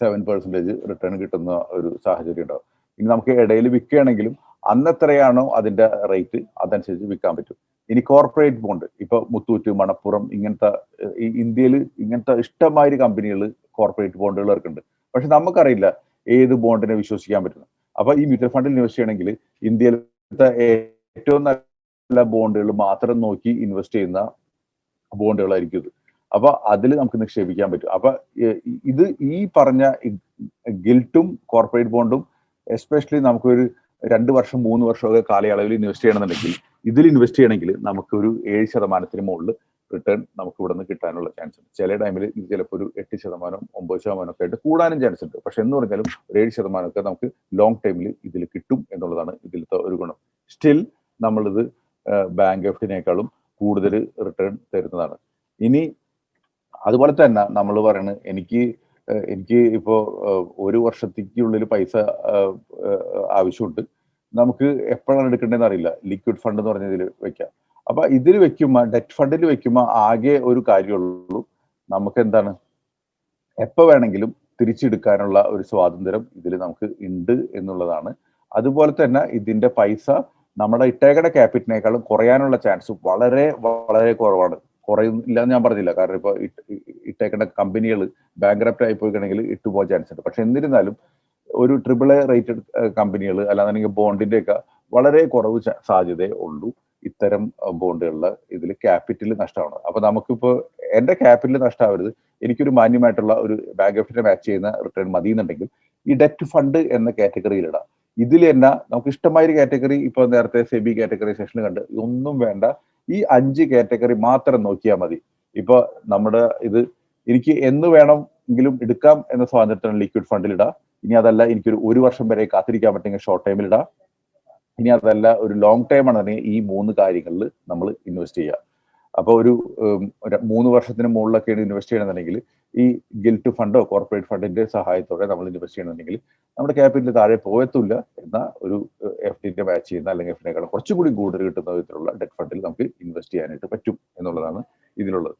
സെവൻ പെർസെന്റേജ് റിട്ടേൺ കിട്ടുന്ന ഒരു സാഹചര്യം ഉണ്ടാവും. ഇനി നമുക്ക് ഇടയിൽ വിൽക്കുകയാണെങ്കിലും അന്നെത്രയാണോ അതിന്റെ റേറ്റ് അതനുസരിച്ച് വിൽക്കാൻ പറ്റും. ഇനി കോർപ്പറേറ്റ് ബോണ്ട് ഇപ്പൊ മുത്തൂറ്റ് മണപ്പുറം ഇങ്ങനത്തെ ഇന്ത്യയിൽ ഇങ്ങനത്തെ ഇഷ്ടമായൊരു കമ്പനികൾ കോർപ്പറേറ്റ് ബോണ്ടുകൾ ഇറക്കുന്നുണ്ട് പക്ഷെ നമുക്കറിയില്ല ഏത് ബോണ്ടിനെ വിശ്വസിക്കാൻ പറ്റുന്നു അപ്പൊ ഈ മ്യൂച്വൽ ഫണ്ടിൽ ഇൻവെസ്റ്റ് ചെയ്യണമെങ്കിൽ ഇന്ത്യയിലത്തെ ഏറ്റവും നല്ല ബോണ്ടുകൾ മാത്രം നോക്കി ഇൻവെസ്റ്റ് ചെയ്യുന്ന ബോണ്ടുകളായിരിക്കും ഇത്. അപ്പൊ അതിൽ നമുക്ക് നിക്ഷേപിക്കാൻ പറ്റും. അപ്പൊ ഇത് ഈ പറഞ്ഞ ഗിൽട്ടും കോർപ്പറേറ്റ് ബോണ്ടും എസ്പെഷ്യലി നമുക്കൊരു രണ്ട് വർഷം മൂന്ന് വർഷമൊക്കെ കാലയളവിൽ ഇൻവെസ്റ്റ് ചെയ്യണമെന്നുണ്ടെങ്കിൽ ഇതിൽ ഇൻവെസ്റ്റ് ചെയ്യണമെങ്കിൽ നമുക്ക് ഒരു ഏഴ് ശതമാനത്തിന് മുകളിൽ റിട്ടേൺ നമുക്ക് ഇവിടെ നിന്ന് കിട്ടാനുള്ള ചാൻസ് ഉണ്ട്. ചില ടൈമിൽ ഇത് ചിലപ്പോൾ ഒരു എട്ട് ശതമാനം ഒമ്പത് ശതമാനം ഒക്കെ ആയിട്ട് കൂടാനും ചാൻസ് ഉണ്ട്. പക്ഷെ എന്ന് പറഞ്ഞാലും ഒരു ഏഴ് ശതമാനമൊക്കെ നമുക്ക് ലോങ് ടൈമിൽ ഇതിൽ കിട്ടും എന്നുള്ളതാണ് ഇതിലത്തെ ഒരു ഗുണം. സ്റ്റിൽ നമ്മളിത് ബാങ്ക് എഫിനേക്കാളും കൂടുതൽ റിട്ടേൺ തരുന്നതാണ്. ഇനി അതുപോലെ തന്നെ നമ്മൾ പറയുന്നത് എനിക്ക് എനിക്ക് ഇപ്പോൾ ഒരു വർഷത്തേക്കുള്ളിൽ പൈസ ആവശ്യമുണ്ട്. നമുക്ക് എപ്പോഴാണ് എടുക്കേണ്ടതെന്ന് അറിയില്ല. ലിക്വിഡ് ഫണ്ട് എന്ന് പറഞ്ഞ ഇതിൽ വെക്കാം. അപ്പൊ ഇതിൽ വെക്കുമ്പോൾ ഡെറ്റ് ഫണ്ടിൽ വെക്കുമ്പോൾ ആകെ ഒരു കാര്യമുള്ളൂ. നമുക്ക് എന്താണ്? എപ്പോൾ വേണമെങ്കിലും തിരിച്ചെടുക്കാനുള്ള ഒരു സ്വാതന്ത്ര്യം ഇതിൽ നമുക്ക് ഉണ്ട് എന്നുള്ളതാണ്. അതുപോലെ തന്നെ ഇതിന്റെ പൈസ നമ്മുടെ ഇട്ടേക്കട ക്യാപിറ്റലിനേക്കാളും കുറയാനുള്ള ചാൻസ് വളരെ വളരെ കുറവാണ്. കുറയില്ല എന്ന് ഞാൻ പറഞ്ഞില്ല. കാരണം ഇപ്പോൾ ഇട്ടേക്കേണ്ട കമ്പനികൾ ബാങ്ക്രപ്റ്റ് ആയി പോയിക്കണമെങ്കിൽ ഇട്ടുപോകാൻ ചാൻസ് ഉണ്ട്. പക്ഷെ എന്നിരുന്നാലും ഒരു ട്രിപ്പിൾ എ റേറ്റഡ് കമ്പനികൾ അല്ലാന്നുണ്ടെങ്കിൽ ബോണ്ടിന്റെ ഒക്കെ വളരെ കുറവ് സാധ്യതയേ ഉള്ളൂ ഇത്തരം ബോണ്ടുകളിൽ ഇതിൽ ക്യാപിറ്റൽ നഷ്ടമാണ്. അപ്പൊ നമുക്കിപ്പോ എന്റെ ക്യാപിറ്റൽ നഷ്ടമാവരുത് എനിക്കൊരു മാന്യമായിട്ടുള്ള ഒരു ബാങ്ക് എഫിനെ മാച്ച് ചെയ്യുന്ന റിട്ടേൺ മതി എന്നുണ്ടെങ്കിൽ ഈ ഡെറ്റ് ഫണ്ട് എന്ന കാറ്റഗറിയിൽ ഇടാം ഇതിൽ തന്നെ നമുക്ക് ഇഷ്ടമായ ഒരു കാറ്റഗറി ഇപ്പൊ നേരത്തെ സെബി കാറ്റഗറി സെഷനിൽ കണ്ട്. ഇതൊന്നും വേണ്ട. ഈ അഞ്ച് കാറ്റഗറി മാത്രം നോക്കിയാൽ മതി. ഇപ്പൊ നമ്മുടെ ഇത് എനിക്ക് എന്ന് വേണമെങ്കിലും എടുക്കാം എന്ന സ്വാതന്ത്ര്യത്തിന് ലിക്വിഡ് ഫണ്ടിൽ ഇടാം. ഇനി അതല്ല എനിക്കൊരു ഒരു വർഷം വരെ കാത്തിരിക്കാൻ പറ്റുമെങ്കിൽ ഷോർട്ട് ടൈമിൽ ഇടാം. ഇനി അതല്ല ഒരു ലോങ് ടൈം ആണെന്നുണ്ടെങ്കിൽ ഈ മൂന്ന് കാര്യങ്ങളിൽ നമ്മൾ ഇൻവെസ്റ്റ് ചെയ്യുക. ഉം, ഒരു മൂന്ന് വർഷത്തിന് മുകളിലൊക്കെയാണ് ഇൻവെസ്റ്റ് ചെയ്യണമെന്നുണ്ടെങ്കിൽ ഈ ഗിൽറ്റ് ഫണ്ടോ കോർപ്പറേറ്റ് ഫണ്ടിന്റെ സഹായത്തോടെ നമ്മൾ ഇൻവെസ്റ്റ് ചെയ്യണമെന്നുണ്ടെങ്കിൽ നമ്മുടെ ക്യാപിറ്റൽ താഴെ പോയത്തില്ല എന്ന ഒരു എഫ് ഡിന്റെ മാച്ച് ചെയ്യുന്ന അല്ലെങ്കിൽ എഫ് ഡിനേക്കാളും കുറച്ചുകൂടി കൂടുതൽ കിട്ടുന്ന വിധത്തിലുള്ള ഡെറ്റ് ഫണ്ടിൽ നമുക്ക് ഇൻവെസ്റ്റ് ചെയ്യാനായിട്ട് പറ്റും എന്നുള്ളതാണ് ഇതിലുള്ളത്.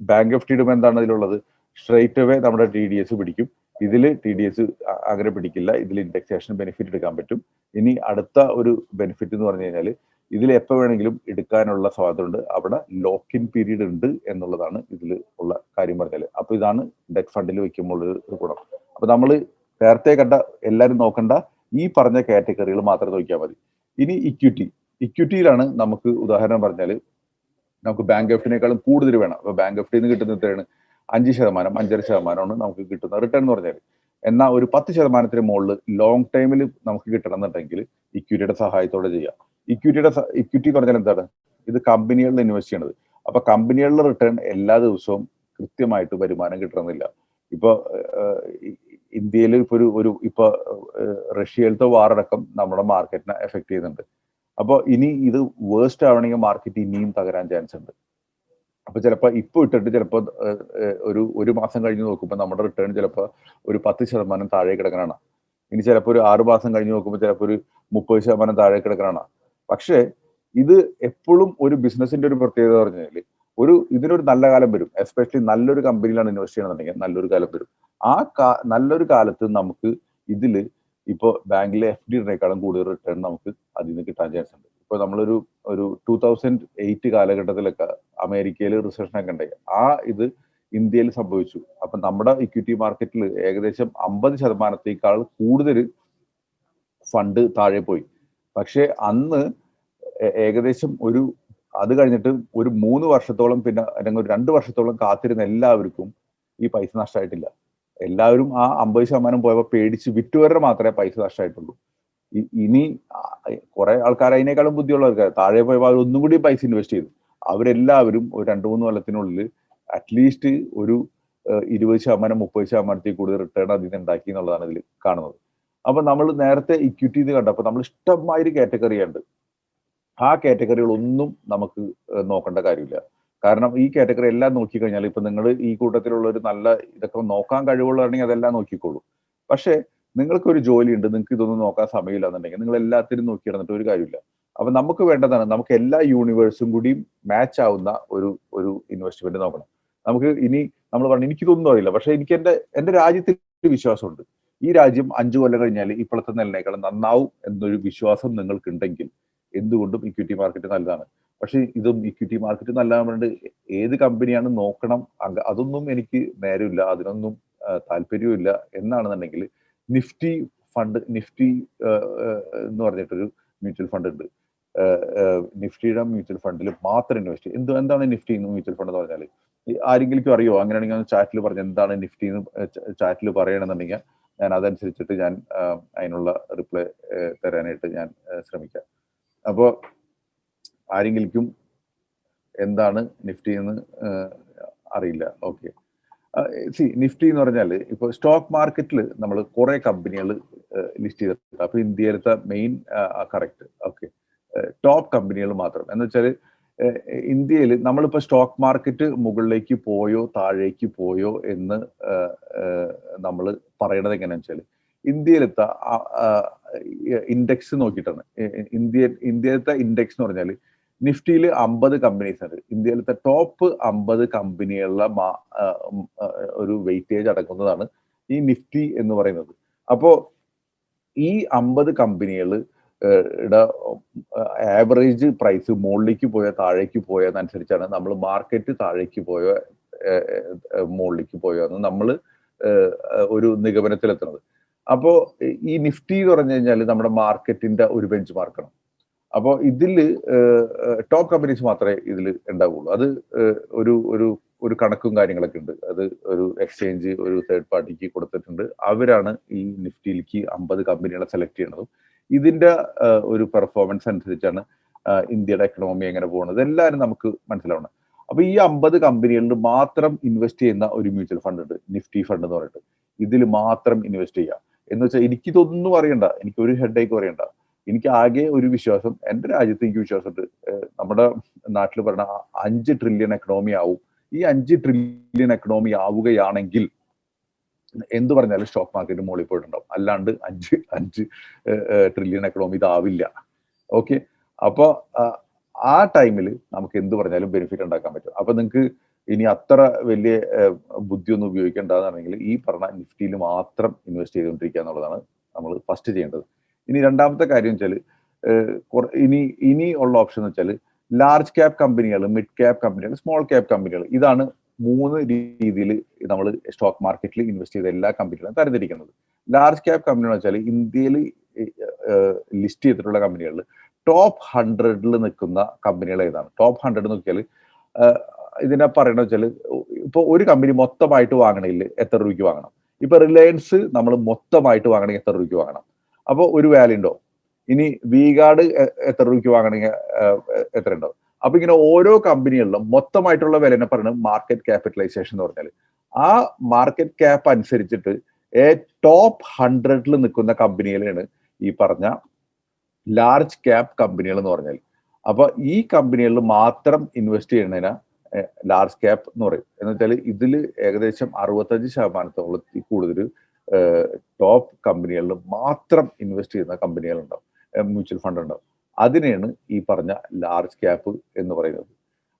ബാങ്ക് എഫ് ഡിയുടെ എന്താണ് ഇതിലുള്ളത്? സ്ട്രൈറ്റ് അവേ നമ്മുടെ ടി ഡി എസ് പിടിക്കും. ഇതിൽ ടി ഡി എസ് അങ്ങനെ പിടിക്കില്ല. ഇതിൽ ഇൻഡെക്സേഷൻ ബെനിഫിറ്റ് എടുക്കാൻ പറ്റും. ഇനി അടുത്ത ഒരു ബെനിഫിറ്റ് എന്ന് പറഞ്ഞു കഴിഞ്ഞാൽ ഇതിൽ എപ്പോൾ വേണമെങ്കിലും എടുക്കാനുള്ള സ്വാതന്ത്ര്യമുണ്ട്. അവിടെ ലോക്ക് ഇൻ പീരീഡ് ഉണ്ട് എന്നുള്ളതാണ് ഇതിൽ ഉള്ള കാര്യം പറഞ്ഞാൽ. അപ്പൊ ഇതാണ് ഡെറ്റ് ഫണ്ടിൽ വെക്കുമ്പോൾ ഒരു ഗുണം. അപ്പൊ നമ്മൾ നേരത്തെ കണ്ട എല്ലാവരും നോക്കണ്ട ഈ പറഞ്ഞ കാറ്റഗറികൾ മാത്രം നോക്കിയാൽ മതി. ഇനി ഇക്വിറ്റി ഇക്വിറ്റിയിലാണ് നമുക്ക് ഉദാഹരണം പറഞ്ഞാൽ നമുക്ക് ബാങ്ക് എഫ്ഡിനേക്കാളും കൂടുതൽ വേണം. അപ്പൊ ബാങ്ക് എഫ്ഡിൽ നിന്ന് കിട്ടുന്ന എത്രയാണ്? അഞ്ച് ശതമാനം അഞ്ചര ശതമാനമാണ് നമുക്ക് കിട്ടുന്ന റിട്ടേൺ എന്ന് പറഞ്ഞാൽ. എന്നാൽ ഒരു പത്ത് ശതമാനത്തിന് മുകളിൽ ലോങ് ടൈമിൽ നമുക്ക് കിട്ടണം എന്നുണ്ടെങ്കിൽ ഇക്വിറ്റിയുടെ സഹായത്തോടെ ചെയ്യാം. ഇക്വിറ്റിയുടെ ഇക്വിറ്റി പറഞ്ഞാൽ എന്താണ്? ഇത് കമ്പനികളിൽ ഇൻവെസ്റ്റ് ചെയ്യണത്. അപ്പൊ കമ്പനികളിലെ റിട്ടേൺ എല്ലാ ദിവസവും കൃത്യമായിട്ട് വരുമാനം കിട്ടണമെന്നില്ല. ഇപ്പൊ ഇന്ത്യയിൽ ഇപ്പൊ ഒരു ഒരു ഇപ്പൊ റഷ്യയിലത്തെ വാറടക്കം നമ്മുടെ മാർക്കറ്റിനെ എഫക്ട് ചെയ്യുന്നുണ്ട്. അപ്പോൾ ഇനി ഇത് വേസ്റ്റ് ആവണമെങ്കിൽ മാർക്കറ്റ് ഇനിയും തകരാൻ ചാൻസ് ഉണ്ട്. അപ്പൊ ചിലപ്പോൾ ഇപ്പൊ ഇട്ടിട്ട് ചിലപ്പോൾ ഒരു ഒരു മാസം കഴിഞ്ഞ് നോക്കുമ്പോൾ നമ്മുടെ റിട്ടേൺ ചിലപ്പോൾ ഒരു പത്ത് ശതമാനം താഴെ കിടക്കണാണ് ഇനി ചിലപ്പോൾ ഒരു ആറ് മാസം കഴിഞ്ഞ് നോക്കുമ്പോൾ ചിലപ്പോൾ ഒരു മുപ്പത് ശതമാനം താഴെ കിടക്കണാണ് പക്ഷേ ഇത് എപ്പോഴും ഒരു ബിസിനസിന്റെ ഒരു പ്രത്യേകത പറഞ്ഞു കഴിഞ്ഞാൽ ഒരു ഇതിനൊരു നല്ല കാലം വരും. എസ്പെഷ്യലി നല്ലൊരു കമ്പനിയിലാണ് ഇൻവെസ്റ്റ് ചെയ്യണമെന്നുണ്ടെങ്കിൽ നല്ലൊരു കാലം വരും. ആ നല്ലൊരു കാലത്ത് നമുക്ക് ഇതിൽ ഇപ്പോൾ ബാങ്കിലെ എഫ് ഡിനേക്കാളും കൂടുതൽ റിട്ടേൺ നമുക്ക് അതിൽ നിന്ന് കിട്ടാൻ ചാൻസ് ഉണ്ട്. ഇപ്പോൾ നമ്മളൊരു ഒരു ടൂ തൗസൻഡ് എയ്റ്റ് കാലഘട്ടത്തിലൊക്കെ അമേരിക്കയിൽ റിസപ്ഷൻ ഒക്കെ ഉണ്ടായി. ആ ഇത് ഇന്ത്യയിൽ സംഭവിച്ചു. അപ്പൊ നമ്മുടെ ഇക്വിറ്റി മാർക്കറ്റിൽ ഏകദേശം അമ്പത് ശതമാനത്തേക്കാൾ കൂടുതൽ ഫണ്ട് താഴെ പോയി. പക്ഷെ അന്ന് ഏകദേശം ഒരു അത് കഴിഞ്ഞിട്ട് ഒരു മൂന്ന് വർഷത്തോളം പിന്നെ അല്ലെങ്കിൽ ഒരു രണ്ട് വർഷത്തോളം കാത്തിരുന്ന എല്ലാവർക്കും ഈ പൈസ നഷ്ടമായിട്ടില്ല. എല്ലാവരും ആ അമ്പത് ശതമാനം പോയപ്പോൾ പേടിച്ച് വിറ്റുവരെ മാത്രമേ പൈസ നഷ്ടമായിട്ടുള്ളൂ. ഇനി കുറെ ആൾക്കാർ അതിനേക്കാളും ബുദ്ധിയുള്ളവർക്ക് താഴെ പോയപ്പോൾ അവർ ഒന്നും കൂടി പൈസ ഇൻവെസ്റ്റ് ചെയ്തു. അവരെല്ലാവരും ഒരു രണ്ട് മൂന്ന് കൊല്ലത്തിനുള്ളിൽ അറ്റ്ലീസ്റ്റ് ഒരു ഇരുപത് ശതമാനം മുപ്പത് ശതമാനത്തിൽ കൂടുതൽ റിട്ടേൺ അതിൽ നിന്ന് ഉണ്ടാക്കി എന്നുള്ളതാണ് ഇതിൽ കാണുന്നത്. അപ്പൊ നമ്മൾ നേരത്തെ ഇക്വിറ്റി ഇത് കണ്ടപ്പോൾ നമ്മൾ ഇഷ്ടമായൊരു കാറ്റഗറി ഉണ്ട്. ആ കാറ്റഗറികളൊന്നും നമുക്ക് നോക്കേണ്ട കാര്യമില്ല. കാരണം ഈ കാറ്റഗറി എല്ലാം നോക്കിക്കഴിഞ്ഞാൽ ഇപ്പൊ നിങ്ങൾ ഈ കൂട്ടത്തിലുള്ള ഒരു നല്ല ഇതൊക്കെ നോക്കാൻ കഴിവുള്ളതാണെങ്കിൽ അതെല്ലാം നോക്കിക്കോളൂ. പക്ഷേ നിങ്ങൾക്ക് ഒരു ജോലി ഉണ്ട് നിങ്ങൾക്ക് ഇതൊന്നും നോക്കാൻ സമയമില്ല എന്നുണ്ടെങ്കിൽ നിങ്ങൾ എല്ലാത്തിനും നോക്കി നടന്നിട്ട് ഒരു കാര്യമില്ല. അപ്പൊ നമുക്ക് വേണ്ടതാണ് നമുക്ക് എല്ലാ യൂണിവേഴ്സും കൂടി മാച്ച് ആവുന്ന ഒരു ഒരു ഇൻവെസ്റ്റ്മെന്റ് നോക്കണം. നമുക്ക് ഇനി നമ്മൾ പറഞ്ഞു എനിക്കിതൊന്നും അറിയില്ല. പക്ഷെ എനിക്ക് എന്റെ എന്റെ രാജ്യത്തിൽ വിശ്വാസമുണ്ട്. ഈ രാജ്യം അഞ്ചു കൊല്ലം കഴിഞ്ഞാൽ ഇപ്പോഴത്തെ നിലനേക്കാളും നന്നാവും എന്നൊരു വിശ്വാസം നിങ്ങൾക്കുണ്ടെങ്കിൽ എന്തുകൊണ്ടും ഇക്വിറ്റി മാർക്കറ്റ് നല്ലതാണ്. പക്ഷേ ഇതും ഇക്വിറ്റി മാർക്കറ്റ് നല്ലതാകുമ്പോൾ ഏത് കമ്പനിയാണ് നോക്കണം? അതൊന്നും എനിക്ക് നേരമില്ല അതിനൊന്നും താല്പര്യവുമില്ല എന്നാണെന്നുണ്ടെങ്കിൽ നിഫ്റ്റി ഫണ്ട് നിഫ്റ്റി എന്ന് പറഞ്ഞിട്ടൊരു മ്യൂച്വൽ ഫണ്ട് ഉണ്ട്. നിഫ്റ്റിയുടെ മ്യൂച്വൽ ഫണ്ടിൽ മാത്രം ഇൻവെസ്റ്റ് എന്ത് എന്താണ് നിഫ്റ്റി എന്ന് മ്യൂച്വൽ ഫണ്ട് എന്ന് പറഞ്ഞാൽ ആരെങ്കിലും അറിയോ? അങ്ങനെയാണെങ്കിൽ ചാറ്റിൽ പറഞ്ഞു എന്താണ് നിഫ്റ്റി എന്ന് ചാറ്റിൽ പറയണമെന്നുണ്ടെങ്കിൽ ഞാൻ അതനുസരിച്ചിട്ട് ഞാൻ അതിനുള്ള റിപ്ലൈ തരാനായിട്ട് ഞാൻ ശ്രമിക്കാം. അപ്പോൾ ആരെങ്കിലും എന്താണ് നിഫ്റ്റി എന്ന് അറിയില്ല. ഓക്കെ. സി നിഫ്റ്റി എന്ന് പറഞ്ഞാൽ ഇപ്പോൾ സ്റ്റോക്ക് മാർക്കറ്റിൽ നമ്മൾ കുറേ കമ്പനികൾ ലിസ്റ്റ് ചെയ്തിട്ടുണ്ട്. അപ്പോൾ ഇന്ത്യയിലത്തെ മെയിൻ കറക്റ്റ്. ഓക്കെ. ടോപ്പ് കമ്പനികൾ മാത്രം. എന്ന് വെച്ചാൽ ഇന്ത്യയിൽ നമ്മളിപ്പോൾ സ്റ്റോക്ക് മാർക്കറ്റ് മുകളിലേക്ക് പോയോ താഴേക്ക് പോയോ എന്ന് നമ്മൾ പറയണത് എങ്ങനെയാണെന്ന് വെച്ചാൽ ഇന്ത്യയിലത്തെ ഇൻഡെക്സ് നോക്കിയിട്ടാണ്. ഇന്ത്യ ഇന്ത്യയിലത്തെ ഇൻഡെക്സ് എന്ന് പറഞ്ഞാൽ നിഫ്റ്റിയിൽ അമ്പത് കമ്പനീസ് ഉണ്ട്. ഇന്ത്യയിലത്തെ ടോപ്പ് അമ്പത് ആ, ഒരു വെയിറ്റേജ് അടക്കുന്നതാണ് ഈ നിഫ്റ്റി എന്ന് പറയുന്നത്. അപ്പോൾ ഈ അമ്പത് കമ്പനികൾ ആവറേജ് പ്രൈസ് മുകളിലേക്ക് പോയോ താഴേക്ക് പോയോ എന്നനുസരിച്ചാണ് നമ്മൾ മാർക്കറ്റ് താഴേക്ക് പോയോ മുകളിലേക്ക് പോയോ എന്ന് നമ്മൾ ഒരു നിഗമനത്തിലെത്തുന്നത്. അപ്പോ ഈ നിഫ്റ്റി എന്ന് പറഞ്ഞു കഴിഞ്ഞാൽ നമ്മുടെ മാർക്കറ്റിന്റെ ഒരു ബെഞ്ച് മാർക്കാണ് അപ്പോൾ ഇതിൽ ടോപ്പ് കമ്പനീസ് മാത്രമേ ഇതിൽ ഉണ്ടാവുള്ളൂ. അത് ഒരു ഒരു ഒരു കണക്കും കാര്യങ്ങളൊക്കെ ഉണ്ട്. അത് ഒരു എക്സ്ചേഞ്ച് ഒരു തേർഡ് പാർട്ടിക്ക് കൊടുത്തിട്ടുണ്ട്. അവരാണ് ഈ നിഫ്റ്റിയിലേക്ക് അമ്പത് കമ്പനികളെ സെലക്ട് ചെയ്യുന്നതും ഇതിന്റെ ഒരു പെർഫോമൻസ് അനുസരിച്ചാണ് ഇന്ത്യയുടെ എക്കണോമി എങ്ങനെ പോകുന്നത്. എല്ലാവരും നമുക്ക് മനസ്സിലാവണം. അപ്പൊ ഈ അമ്പത് കമ്പനികളിൽ മാത്രം ഇൻവെസ്റ്റ് ചെയ്യുന്ന ഒരു മ്യൂച്വൽ ഫണ്ട് ഉണ്ട് നിഫ്റ്റി ഫണ്ട് എന്ന് പറഞ്ഞിട്ട്. ഇതിൽ മാത്രം ഇൻവെസ്റ്റ് ചെയ്യാം എന്ന് വെച്ചാൽ എനിക്കിതൊന്നും അറിയണ്ട. എനിക്ക് ഒരു ഹെഡേക്ക് അറിയണ്ട. എനിക്ക് ആകെ ഒരു വിശ്വാസം എന്റെ രാജ്യത്ത് എനിക്ക് വിശ്വാസമുണ്ട്. നമ്മുടെ നാട്ടിൽ പറഞ്ഞ അഞ്ച് ട്രില്യൺ എക്കണോമി ആവും. ഈ അഞ്ച് ട്രില്യൺ എക്കണോമി ആവുകയാണെങ്കിൽ എന്ത് പറഞ്ഞാലും സ്റ്റോക്ക് മാർക്കറ്റ് മുകളിൽ പോയിട്ടുണ്ടാവും. അല്ലാണ്ട് അഞ്ച് അഞ്ച് ട്രില്യൺ എക്കണോമി ഇതാവില്ല. ഓക്കെ അപ്പോൾ ആ ടൈമിൽ നമുക്ക് എന്ത് പറഞ്ഞാലും ബെനിഫിറ്റ് ഉണ്ടാക്കാൻ പറ്റും. അപ്പോൾ നിങ്ങൾക്ക് ഇനി അത്ര വലിയ ബുദ്ധിയൊന്നും ഉപയോഗിക്കേണ്ടതെന്നുണ്ടെങ്കിൽ ഈ പറഞ്ഞ നിഫ്റ്റിയിൽ മാത്രം ഇൻവെസ്റ്റ് ചെയ്തുകൊണ്ടിരിക്കുക എന്നുള്ളതാണ് നമ്മൾ ഫസ്റ്റ് ചെയ്യേണ്ടത്. ഇനി രണ്ടാമത്തെ കാര്യം വെച്ചാൽ ഇനി ഇനി ഉള്ള ഓപ്ഷൻ എന്ന് വെച്ചാൽ ലാർജ് ക്യാപ് കമ്പനികൾ മിഡ് ക്യാപ് കമ്പനികൾ സ്മോൾ ക്യാപ് കമ്പനികൾ ഇതാണ് മൂന്ന് രീതിയിൽ നമ്മൾ സ്റ്റോക്ക് മാർക്കറ്റിൽ ഇൻവെസ്റ്റ് ചെയ്ത എല്ലാ കമ്പനികളും തരംതിരിക്കുന്നത്. ലാർജ് ക്യാപ് കമ്പനി എന്ന് വെച്ചാൽ ഇന്ത്യയിൽ ലിസ്റ്റ് ചെയ്തിട്ടുള്ള കമ്പനികളിൽ ടോപ്പ് ഹൺഡ്രഡിൽ നിൽക്കുന്ന കമ്പനികൾ ഏതാണ്? ടോപ്പ് ഹൺഡ്രഡ് നോക്കിയാൽ ഇതിനെ പറയണ വെച്ചാൽ ഇപ്പോൾ ഒരു കമ്പനി മൊത്തമായിട്ട് വാങ്ങണമെങ്കിൽ എത്ര രൂപയ്ക്ക് വാങ്ങണം? ഇപ്പൊ റിലയൻസ് നമ്മൾ മൊത്തമായിട്ട് വാങ്ങണമെങ്കിൽ എത്ര രൂപയ്ക്ക് വാങ്ങണം? അപ്പോൾ ഒരു വാല്യൂ ഉണ്ടോ? ഇനി വി ഗാർഡ് എത്ര രൂപയ്ക്ക് വാങ്ങണമെങ്കിൽ എത്ര അപ്പൊ ഇങ്ങനെ ഓരോ കമ്പനികളിലും മൊത്തമായിട്ടുള്ള വിലനെ പറയുന്നത് മാർക്കറ്റ് ക്യാപിറ്റലൈസേഷൻ എന്ന് പറഞ്ഞാൽ ആ മാർക്കറ്റ് ക്യാപ്പ് അനുസരിച്ചിട്ട് ഏ ടോപ്പ് ഹൺഡ്രഡിൽ നിൽക്കുന്ന കമ്പനികളാണ് ഈ പറഞ്ഞ ലാർജ് ക്യാപ് കമ്പനികൾ എന്ന് പറഞ്ഞാൽ അപ്പൊ ഈ കമ്പനികളിൽ മാത്രം ഇൻവെസ്റ്റ് ചെയ്യുന്നതിന് ലാർജ് ക്യാപ് എന്ന് പറയും. എന്ന് വെച്ചാൽ ഇതിൽ ഏകദേശം അറുപത്തഞ്ച് ശതമാനത്തോളം കൂടുതൽ ടോപ്പ് കമ്പനികളിൽ മാത്രം ഇൻവെസ്റ്റ് ചെയ്യുന്ന കമ്പനികളുണ്ടാവും. മ്യൂച്വൽ ഫണ്ട് ഉണ്ടാവും. അതിനെയാണ് ഈ പറഞ്ഞ ലാർജ് ക്യാപ്പ് എന്ന് പറയുന്നത്.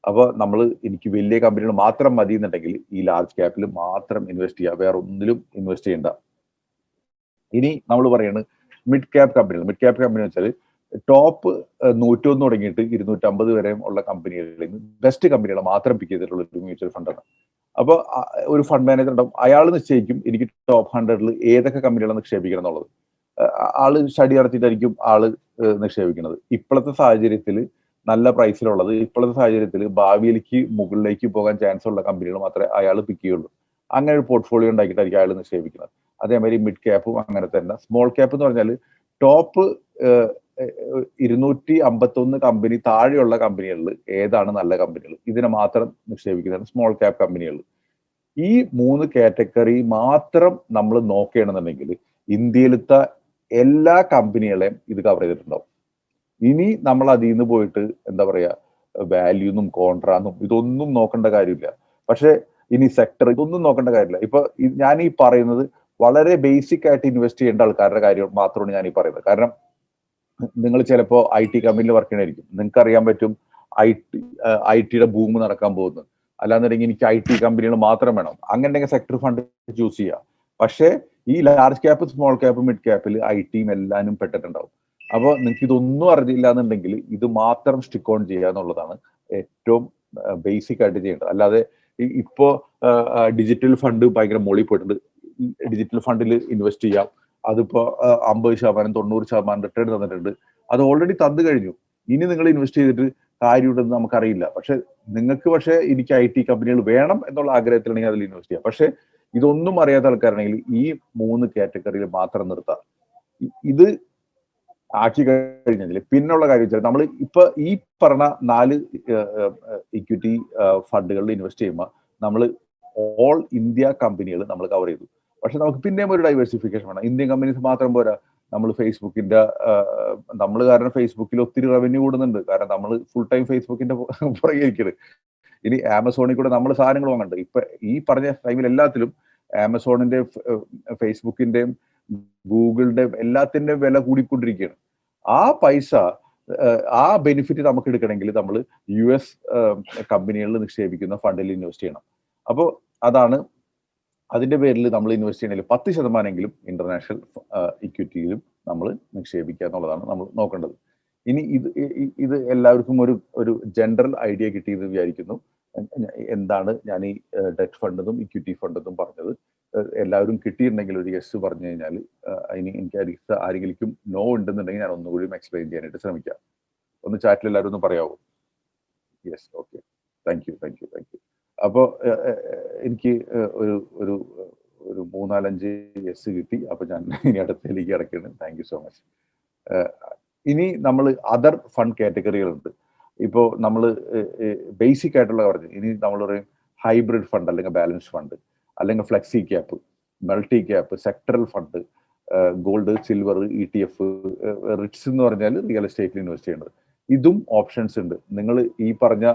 അപ്പോൾ നമ്മൾ എനിക്ക് വലിയ കമ്പനികൾ മാത്രം മതി എന്നുണ്ടെങ്കിൽ ഈ ലാർജ് ക്യാപ്പിൽ മാത്രം ഇൻവെസ്റ്റ് ചെയ്യുക. വേറെ ഒന്നിലും ഇൻവെസ്റ്റ് ചെയ്യണ്ട. ഇനി നമ്മൾ പറയുന്നത് മിഡ് ക്യാപ് കമ്പനികൾ മിഡ് ക്യാപ് കമ്പനി എന്ന് വെച്ചാൽ ടോപ്പ് നൂറ്റൊന്ന് തുടങ്ങിയിട്ട് ഇരുന്നൂറ്റമ്പത് വരെ ഉള്ള കമ്പനികളിൽ നിന്ന് ബെസ്റ്റ് കമ്പനികൾ മാത്രം പിക്ക് ചെയ്തിട്ടുള്ള ഒരു മ്യൂച്വൽ ഫണ്ടാണ് അപ്പോൾ ഒരു ഫണ്ട് മാനേജർ ഉണ്ടാവും. അയാൾ നിശ്ചയിക്കും എനിക്ക് ടോപ്പ് ഹൺഡ്രഡിൽ ഏതൊക്കെ കമ്പനികളെ നിക്ഷേപിക്കണം എന്നുള്ളത്. ആൾ സ്റ്റഡി നടത്തിയിട്ടായിരിക്കും ആൾ നിക്ഷേപിക്കുന്നത്. ഇപ്പോഴത്തെ സാഹചര്യത്തിൽ നല്ല പ്രൈസിലുള്ളത് ഇപ്പോഴത്തെ സാഹചര്യത്തിൽ ഭാവിയിലേക്ക് മുകളിലേക്ക് പോകാൻ ചാൻസ് ഉള്ള കമ്പനികൾ മാത്രമേ അയാൾ പിക്ക് ചെയ്യുള്ളൂ. അങ്ങനെ ഒരു പോർട്ട്ഫോളിയോ ഉണ്ടാക്കിയിട്ടായിരിക്കും അയാൾ നിക്ഷേപിക്കുന്നത്. അതേമാതിരി മിഡ് ക്യാപ്പും അങ്ങനെ തന്നെ. സ്മോൾ ക്യാപ്പ് എന്ന് പറഞ്ഞാൽ ടോപ്പ് ഇരുന്നൂറ്റി അമ്പത്തൊന്ന് കമ്പനി താഴെയുള്ള കമ്പനികളിൽ ഏതാണ് നല്ല കമ്പനികൾ ഇതിനെ മാത്രം നിക്ഷേപിക്കുന്നതാണ് സ്മോൾ ക്യാപ് കമ്പനികൾ ഈ മൂന്ന് കാറ്റഗറി മാത്രം നമ്മൾ നോക്കുകയാണെന്നുണ്ടെങ്കിൽ ഇന്ത്യയിലത്തെ എല്ലാ കമ്പനികളെയും ഇത് കവർ ചെയ്തിട്ടുണ്ടാവും. ഇനി നമ്മൾ അതിൽ നിന്ന് പോയിട്ട് എന്താ പറയാ വാല്യൂന്നും കോൺട്രാന്നും ഇതൊന്നും നോക്കേണ്ട കാര്യമില്ല. പക്ഷെ ഇനി സെക്ടർ ഇതൊന്നും നോക്കേണ്ട കാര്യമില്ല. ഇപ്പൊ ഞാൻ ഈ പറയുന്നത് വളരെ ബേസിക് ആയിട്ട് ഇൻവെസ്റ്റ് ചെയ്യേണ്ട ആൾക്കാരുടെ കാര്യം മാത്രമാണ് ഞാൻ ഈ പറയുന്നത്. കാരണം നിങ്ങൾ ചിലപ്പോൾ ഐ ടി കമ്പനിയിൽ വർക്ക് ചെയ്യണമായിരിക്കും നിങ്ങൾക്ക് അറിയാൻ പറ്റും ഐ ടി ഐ ടിയുടെ ഭൂമി നടക്കാൻ പോകുന്നത്. അല്ലാന്നുണ്ടെങ്കിൽ എനിക്ക് ഐ ടി കമ്പനികൾ മാത്രം വേണം. അങ്ങനെ സെക്ടർ ഫണ്ട് ചൂസ് ചെയ്യുക പക്ഷേ ഈ large cap small cap mid ക്യാപ്പിൽ I ടിയും എല്ലാനും പെട്ടിട്ടുണ്ടാവും. അപ്പോൾ നിങ്ങൾക്ക് ഇതൊന്നും അറിയില്ല എന്നുണ്ടെങ്കിൽ ഇത് മാത്രം സ്റ്റിക്ക് ഓൺ ചെയ്യുക എന്നുള്ളതാണ് ഏറ്റവും ബേസിക് ആയിട്ട് ചെയ്യേണ്ടത്. അല്ലാതെ ഇപ്പോ ഡിജിറ്റൽ ഫണ്ട് ഭയങ്കര മോളി പോയിട്ടുണ്ട്. ഡിജിറ്റൽ ഫണ്ടിൽ ഇൻവെസ്റ്റ് ചെയ്യാം. അതിപ്പോ അമ്പത് ശതമാനം തൊണ്ണൂറ് ശതമാനം റിട്ടേൺ തന്നിട്ടുണ്ട്. അത് ഓൾറെഡി തന്നു കഴിഞ്ഞു. ഇനി നിങ്ങൾ ഇൻവെസ്റ്റ് ചെയ്തിട്ട് കാര്യമുണ്ടെന്ന് നമുക്കറിയില്ല. പക്ഷെ നിങ്ങൾക്ക് പക്ഷേ എനിക്ക് ഐ ടി കമ്പനികൾ വേണം എന്നുള്ള ആഗ്രഹത്തിലാണെങ്കിൽ അതിൽ ഇൻവെസ്റ്റ് ചെയ്യാം. പക്ഷെ ഇതൊന്നും അറിയാത്ത ആൾക്കാരാണെങ്കിൽ ഈ മൂന്ന് കാറ്റഗറിയിൽ മാത്രം നിർത്താം. ഇത് ആക്കി കഴിഞ്ഞതിൽ പിന്നുള്ള കാര്യം വെച്ചാൽ നമ്മൾ ഇപ്പൊ ഈ പറഞ്ഞ നാല് ഇക്വിറ്റി ഫണ്ടുകളിൽ ഇൻവെസ്റ്റ് ചെയ്യുമ്പോൾ നമ്മൾ ഓൾ ഇന്ത്യ കമ്പനികൾ നമ്മൾ കവർ ചെയ്തു. പക്ഷെ നമുക്ക് പിന്നെയും ഒരു ഡൈവേഴ്സിഫിക്കേഷൻ വേണം. ഇന്ത്യൻ കമ്പനീസ് മാത്രം പോരാ. നമ്മൾ ഫേസ്ബുക്കിന്റെ നമ്മൾ കാരണം ഫേസ്ബുക്കിൽ ഒത്തിരി റവന്യൂ കൂടുന്നുണ്ട്. കാരണം നമ്മൾ ഫുൾ ടൈം ഫേസ്ബുക്കിന്റെ പുറകെ ഇരിക്കരുത് ഇനി ആമസോണിൽ കൂടെ നമ്മൾ സാധനങ്ങൾ വാങ്ങണ്ട്. ഇപ്പൊ ഈ പറഞ്ഞ ടൈമിൽ എല്ലാത്തിലും ആമസോണിന്റെ ഫേസ്ബുക്കിന്റെയും ഗൂഗിളിന്റെയും എല്ലാത്തിന്റെയും വില കൂടിക്കൊണ്ടിരിക്കുകയാണ്. ആ പൈസ ആ ബെനിഫിറ്റ് നമുക്ക് എടുക്കണമെങ്കിൽ നമ്മൾ യു എസ് കമ്പനികളിൽ നിക്ഷേപിക്കുന്ന ഫണ്ടിൽ ഇൻവെസ്റ്റ് ചെയ്യണം. അപ്പോൾ അതാണ് അതിന്റെ പേരിൽ നമ്മൾ ഇൻവെസ്റ്റ് ചെയ്യണമെങ്കിൽ പത്ത് ശതമാനമെങ്കിലും ഇന്റർനാഷണൽ ഇക്വിറ്റിയിലും നമ്മൾ നിക്ഷേപിക്കുക എന്നുള്ളതാണ് നമ്മൾ നോക്കേണ്ടത്. ഇനി ഇത് ഇത് എല്ലാവർക്കും ഒരു ഒരു ജനറൽ ഐഡിയ കിട്ടിയെന്ന് വിചാരിക്കുന്നു. എന്താണ് ഞാൻ ഈ ഡെറ്റ് ഫണ്ടെന്നും ഇക്വിറ്റി ഫണ്ടെന്നും പറഞ്ഞത്. എല്ലാവരും കിട്ടിയിട്ടുണ്ടെങ്കിൽ ഒരു യെസ് പറഞ്ഞു കഴിഞ്ഞാൽ ഇനി എനിക്ക് ആരെങ്കിലും നോ ഉണ്ടെന്നുണ്ടെങ്കിൽ ഞാൻ ഒന്നുകൂടി എക്സ്പ്ലെയിൻ ചെയ്യാനായിട്ട് ശ്രമിക്കാം. ഒന്ന് ചാറ്റിൽ എല്ലാവരും ഒന്ന് പറയാവോ? Yes okay thank you thank you thank you അപ്പോൾ എനിക്ക് ഒരു ഒരു ഒരു മൂന്നാലഞ്ച് യെസ് കിട്ടി. അപ്പോൾ ഞാൻ ഇനി അടുത്തേക്ക് ഇടയ്ക്കാണ് താങ്ക് യു സോ മച്ച് ഇനി നമ്മൾ അതർ ഫണ്ട് കാറ്റഗറികളുണ്ട് ഇപ്പോൾ നമ്മൾ ബേസിക് ആയിട്ടുള്ള പറഞ്ഞു ഇനി നമ്മൾ പറയും ഹൈബ്രിഡ് ഫണ്ട് അല്ലെങ്കിൽ ബാലൻസ് ഫണ്ട് അല്ലെങ്കിൽ flexi cap multi cap sectoral fund gold silver E T F REITs എന്ന് പറഞ്ഞാൽ റിയൽ എസ്റ്റേറ്റിൽ ഇൻവെസ്റ്റ് ചെയ്യേണ്ടത്. ഇതും ഓപ്ഷൻസ് ഉണ്ട്. നിങ്ങൾ ഈ പറഞ്ഞ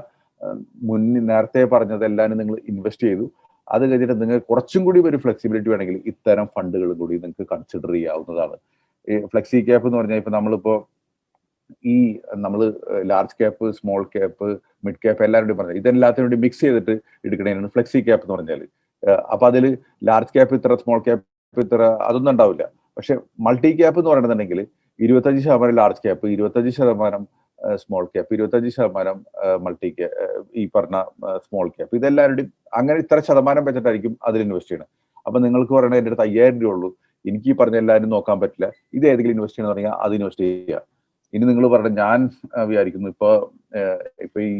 മുന്നിൽ നേരത്തെ പറഞ്ഞതെല്ലാം നിങ്ങൾ ഇൻവെസ്റ്റ് ചെയ്തു. അത് കഴിഞ്ഞിട്ട് നിങ്ങൾ കുറച്ചും കൂടി ഒരു ഫ്ലെക്സിബിലിറ്റി വേണമെങ്കിൽ ഇത്തരം ഫണ്ടുകൾ കൂടി നിങ്ങൾക്ക് കൺസിഡർ ചെയ്യാവുന്നതാണ്. ഫ്ലെക്സി ക്യാപ്പ് എന്ന് പറഞ്ഞാൽ ഇപ്പൊ നമ്മളിപ്പോ ഈ നമ്മൾ large cap small cap mid cap എല്ലാവരുടെയും പറഞ്ഞത്. ഇതെല്ലാത്തിനും വേണ്ടി മിക്സ് ചെയ്തിട്ട് എടുക്കണേനാണ് ഫ്ലെക്സി ക്യാപ്പ് എന്ന് പറഞ്ഞാൽ അപ്പൊ അതിൽ ലാർജ് ക്യാപ്പ് ഇത്ര സ്മോൾ ക്യാപ്പ് ഇത്ര അതൊന്നും ഉണ്ടാവില്ല. പക്ഷെ മൾട്ടി ക്യാപ്പ് എന്ന് പറയുന്നുണ്ടെങ്കിൽ ഇരുപത്തഞ്ച് ശതമാനം ലാർജ് ക്യാപ്പ് ഇരുപത്തഞ്ച് ശതമാനം സ്മോൾ ക്യാപ്പ് ഇരുപത്തഞ്ച് ശതമാനം മൾട്ടി ഈ പറഞ്ഞ സ്മോൾ ക്യാപ്പ് ഇതെല്ലാവരുടെയും അങ്ങനെ ഇത്ര ശതമാനം വെച്ചിട്ടായിരിക്കും അതിൽ ഇൻവെസ്റ്റ് ചെയ്യണം. അപ്പൊ നിങ്ങൾക്ക് പറയണത് എന്റെ അടുത്ത് അയ്യായിരം രൂപ ഉള്ളൂ. എനിക്ക് ഈ പറഞ്ഞ എല്ലാവരും നോക്കാൻ പറ്റില്ല. ഇത് ഏതെങ്കിലും ഇൻവെസ്റ്റ് ചെയ്യണമെന്ന് പറഞ്ഞാൽ അത് ഇൻവെസ്റ്റ് ചെയ്യുക. ഇനി നിങ്ങൾ പറഞ്ഞ ഞാൻ വിചാരിക്കുന്നു. ഇപ്പൊ ഇപ്പൊ ഈ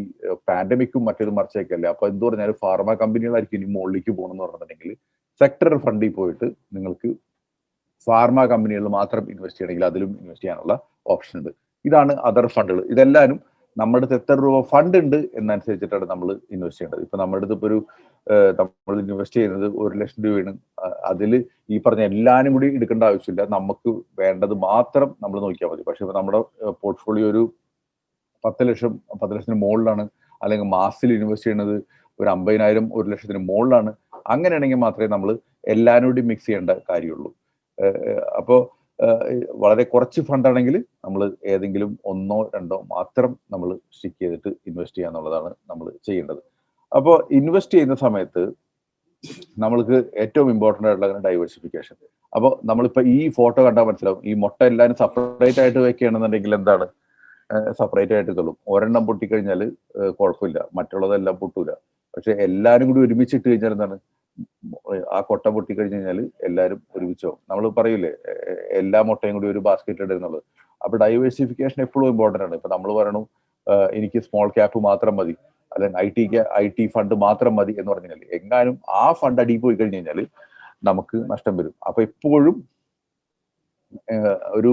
പാൻഡമിക്കും മറ്റൊരു മറിച്ചൊക്കെ അല്ലേ അപ്പൊ എന്ത് പറഞ്ഞാലും ഫാർമ കമ്പനികളായിരിക്കും ഇനി മുകളിലേക്ക് പോകണമെന്ന് പറഞ്ഞിട്ടുണ്ടെങ്കിൽ സെക്ടറൽ ഫണ്ടിൽ പോയിട്ട് നിങ്ങൾക്ക് ഫാർമ കമ്പനികളിൽ മാത്രം ഇൻവെസ്റ്റ് ചെയ്യണമെങ്കിൽ അതിലും ഇൻവെസ്റ്റ് ചെയ്യാനുള്ള ഓപ്ഷൻ ഉണ്ട്. ഇതാണ് അതർ ഫണ്ടുകൾ ഇതെല്ലാവരും നമ്മുടെ അടുത്ത് എത്ര രൂപ ഫണ്ട് ഉണ്ട് എന്നനുസരിച്ചിട്ടാണ് നമ്മൾ ഇൻവെസ്റ്റ് ചെയ്യേണ്ടത്. ഇപ്പൊ നമ്മുടെ അടുത്ത് ഇപ്പൊ ഒരു നമ്മൾ ഇൻവെസ്റ്റ് ചെയ്യുന്നത് ഒരു ലക്ഷം രൂപയാണ്. അതിൽ ഈ പറഞ്ഞ എല്ലാവരും കൂടി എടുക്കേണ്ട ആവശ്യമില്ല. നമുക്ക് വേണ്ടത് മാത്രം നമ്മൾ നോക്കിയാൽ മതി. പക്ഷെ നമ്മുടെ പോർട്ട്ഫോളിയോ ഒരു പത്ത് ലക്ഷം പത്ത് ലക്ഷത്തിന് മുകളിലാണ്. അല്ലെങ്കിൽ മാസത്തിൽ ഇൻവെസ്റ്റ് ചെയ്യുന്നത് ഒരു അമ്പതിനായിരം ഒരു ലക്ഷത്തിന് മുകളിലാണ്. അങ്ങനെയാണെങ്കിൽ മാത്രമേ നമ്മൾ എല്ലാവരും കൂടി മിക്സ് ചെയ്യേണ്ട കാര്യമുള്ളൂ. അപ്പോൾ വളരെ കുറച്ച് ഫണ്ടാണെങ്കിൽ നമ്മൾ ഏതെങ്കിലും ഒന്നോ രണ്ടോ മാത്രം നമ്മൾ സ്റ്റിക്ക് ചെയ്തിട്ട് ഇൻവെസ്റ്റ് ചെയ്യുക എന്നുള്ളതാണ് നമ്മൾ ചെയ്യേണ്ടത്. അപ്പോൾ ഇൻവെസ്റ്റ് ചെയ്യുന്ന സമയത്ത് നമ്മൾക്ക് ഏറ്റവും ഇമ്പോർട്ടന്റ് ആയിട്ടുള്ള ഡൈവേഴ്സിഫിക്കേഷൻ അപ്പോൾ നമ്മളിപ്പോൾ ഈ ഫോട്ടോ കണ്ടാൽ മനസ്സിലാവും. ഈ മുട്ട എല്ലാവരും സെപ്പറേറ്റ് ആയിട്ട് വെക്കുകയാണെന്നുണ്ടെങ്കിൽ എന്താണ്? സെപ്പറേറ്റ് ആയിട്ട് തള്ളും ഒരെണ്ണം പൊട്ടിക്കഴിഞ്ഞാൽ കുഴപ്പമില്ല. മറ്റുള്ളതെല്ലാം പൊട്ടൂല. പക്ഷെ എല്ലാവരും കൂടി ഒരുമിച്ചിട്ട് കഴിഞ്ഞാൽ എന്താണ്? ആ കൊട്ട പൊട്ടി കഴിഞ്ഞു കഴിഞ്ഞാൽ എല്ലാവരും ഒരുമിച്ചോ നമ്മൾ പറയൂലേ എല്ലാ മുട്ടയും കൂടി ഒരു ബാസ്ക്കറ്റ് ഇടുന്നുള്ളത് അപ്പൊ ഡൈവേഴ്സിഫിക്കേഷൻ എപ്പോഴും ഇമ്പോർട്ടന്റ് ആണ്. ഇപ്പൊ നമ്മൾ പറയണു എനിക്ക് സ്മോൾ ക്യാപ്പ് മാത്രം മതി. അല്ലെങ്കിൽ ഐ ടിക്ക് ഐ ടി ഫണ്ട് മാത്രം മതി എന്ന് പറഞ്ഞു കഴിഞ്ഞാൽ എങ്ങാനും ആ ഫണ്ട് അടി പോയി കഴിഞ്ഞു കഴിഞ്ഞാൽ നമുക്ക് നഷ്ടം വരും. അപ്പൊ എപ്പോഴും ഒരു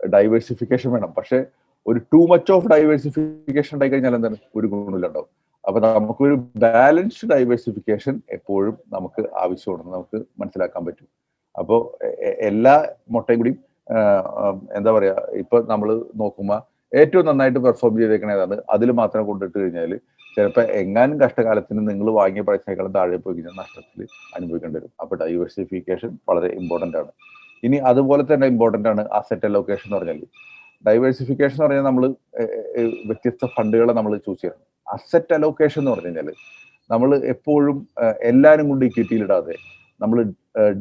ഡൈവേഴ്സിഫിക്കേഷൻ വേണം. പക്ഷെ ഒരു ടു മച്ച് ഓഫ് ഡൈവേഴ്സിഫിക്കേഷൻ ഉണ്ടായി കഴിഞ്ഞാൽ എന്താണ്? ഒരു ഗുണമില്ലുണ്ടാവും അപ്പൊ നമുക്കൊരു ബാലൻസ്ഡ് ഡൈവേഴ്സിഫിക്കേഷൻ എപ്പോഴും നമുക്ക് ആവശ്യമുണ്ടെന്ന് നമുക്ക് മനസ്സിലാക്കാൻ പറ്റും. അപ്പോൾ എല്ലാ മുട്ടയും കൂടി എന്താ പറയാ ഇപ്പൊ നമ്മൾ നോക്കുമ്പോൾ ഏറ്റവും നന്നായിട്ട് പെർഫോം ചെയ്തേക്കണേതാണ് അതിൽ മാത്രം കൊണ്ടിട്ട് കഴിഞ്ഞാൽ ചിലപ്പോൾ എങ്ങാനും കഷ്ടകാലത്തിന് നിങ്ങൾ വാങ്ങിയ പൈസയേക്കാളും താഴെ പോയി കഴിഞ്ഞാൽ നഷ്ടത്തിൽ അനുഭവിക്കേണ്ടി വരും. അപ്പോൾ ഡൈവേഴ്സിഫിക്കേഷൻ വളരെ ഇമ്പോർട്ടന്റ് ആണ്. ഇനി അതുപോലെ തന്നെ ഇമ്പോർട്ടന്റ് ആണ് അസറ്റ് അലോക്കേഷൻ എന്ന് പറഞ്ഞാൽ ഡൈവേഴ്സിഫിക്കേഷൻ എന്ന് പറഞ്ഞാൽ നമ്മൾ വ്യത്യസ്ത ഫണ്ടുകളെ നമ്മൾ ചൂസ് ചെയ്യണം. അസറ്റ് അലോക്കേഷൻ എന്ന് പറഞ്ഞു കഴിഞ്ഞാൽ നമ്മൾ എപ്പോഴും എല്ലാവരും കൊണ്ട് ഇക്വിറ്റിയിൽ ഇടാതെ നമ്മൾ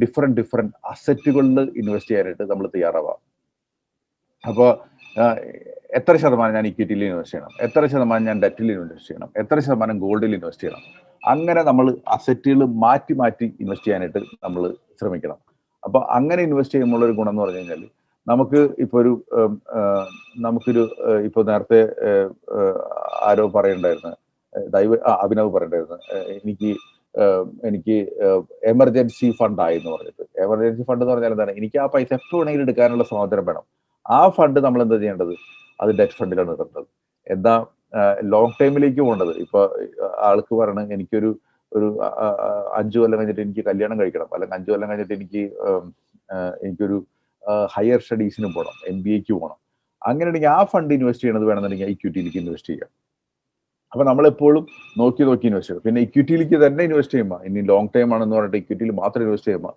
ഡിഫറെന്റ് ഡിഫറെന്റ് അസറ്റുകളിൽ ഇൻവെസ്റ്റ് ചെയ്യാനായിട്ട് നമ്മൾ തയ്യാറാവാം. അപ്പോൾ എത്ര ശതമാനം ഞാൻ ഇക്വിറ്റിയിൽ ഇൻവെസ്റ്റ് ചെയ്യണം? എത്ര ശതമാനം ഞാൻ ഡെറ്റിൽ ഇൻവെസ്റ്റ് ചെയ്യണം? എത്ര ശതമാനം ഗോൾഡിൽ ഇൻവെസ്റ്റ് ചെയ്യണം? അങ്ങനെ നമ്മൾ അസറ്റുകൾ മാറ്റി മാറ്റി ഇൻവെസ്റ്റ് ചെയ്യാനായിട്ട് നമ്മൾ ശ്രമിക്കണം. അപ്പൊ അങ്ങനെ ഇൻവെസ്റ്റ് ചെയ്യുമ്പോൾ ഒരു ഗുണം എന്ന് പറഞ്ഞു കഴിഞ്ഞാൽ നമുക്ക് ഇപ്പൊ ഒരു നമുക്കൊരു ഇപ്പൊ നേരത്തെ ആരോ പറയണ്ടായിരുന്നു. ദൈവ അഭിനവ് പറയണ്ടായിരുന്നു. എനിക്ക് എനിക്ക് എമർജൻസി ഫണ്ട് ആയി എന്ന് പറഞ്ഞിട്ട്. എമർജൻസി ഫണ്ട് എന്ന് പറഞ്ഞാൽ എന്താണ്? എനിക്ക് ആ പൈസ എപ്പോൾ വേണമെങ്കിലും എടുക്കാനുള്ള സ്വാതന്ത്ര്യം വേണം. ആ ഫണ്ട് നമ്മൾ എന്താ ചെയ്യേണ്ടത്? അത് ഡെറ്റ് ഫണ്ടിലാണ് ഇടേണ്ടത് എന്താ ലോങ് ടൈമിലേക്ക് പോകേണ്ടത്. ഇപ്പൊ ആൾക്ക് പറയണ എനിക്കൊരു ഒരു അഞ്ചു കൊല്ലം കഴിഞ്ഞിട്ട് എനിക്ക് കല്യാണം കഴിക്കണം. അല്ലെങ്കിൽ അഞ്ചു കൊല്ലം കഴിഞ്ഞിട്ട് എനിക്ക് എനിക്കൊരു ഹയർ സ്റ്റഡീസിന് പോകണം എം ബി എക്ക് പോകണം. അങ്ങനെയാണെങ്കിൽ ആ ഫണ്ട് ഇൻവെസ്റ്റ് ചെയ്യണത് വേണമെന്നുണ്ടെങ്കിൽ ഇക്വിറ്റിയിലേക്ക് ഇൻവെസ്റ്റ് ചെയ്യാം. അപ്പൊ നമ്മളെപ്പോഴും നോക്കി നോക്കി ഇൻവെസ്റ്റ് ചെയ്യണം. പിന്നെ ഇക്വിറ്റിയിലേക്ക് തന്നെ ഇൻവെസ്റ്റ് ചെയ്യുമ്പോൾ ഇനി ലോങ് ടൈം ആണെന്ന് പറഞ്ഞിട്ട് ഇക്വിറ്റിയിൽ മാത്രം ഇൻവെസ്റ്റ് ചെയ്യുമ്പോൾ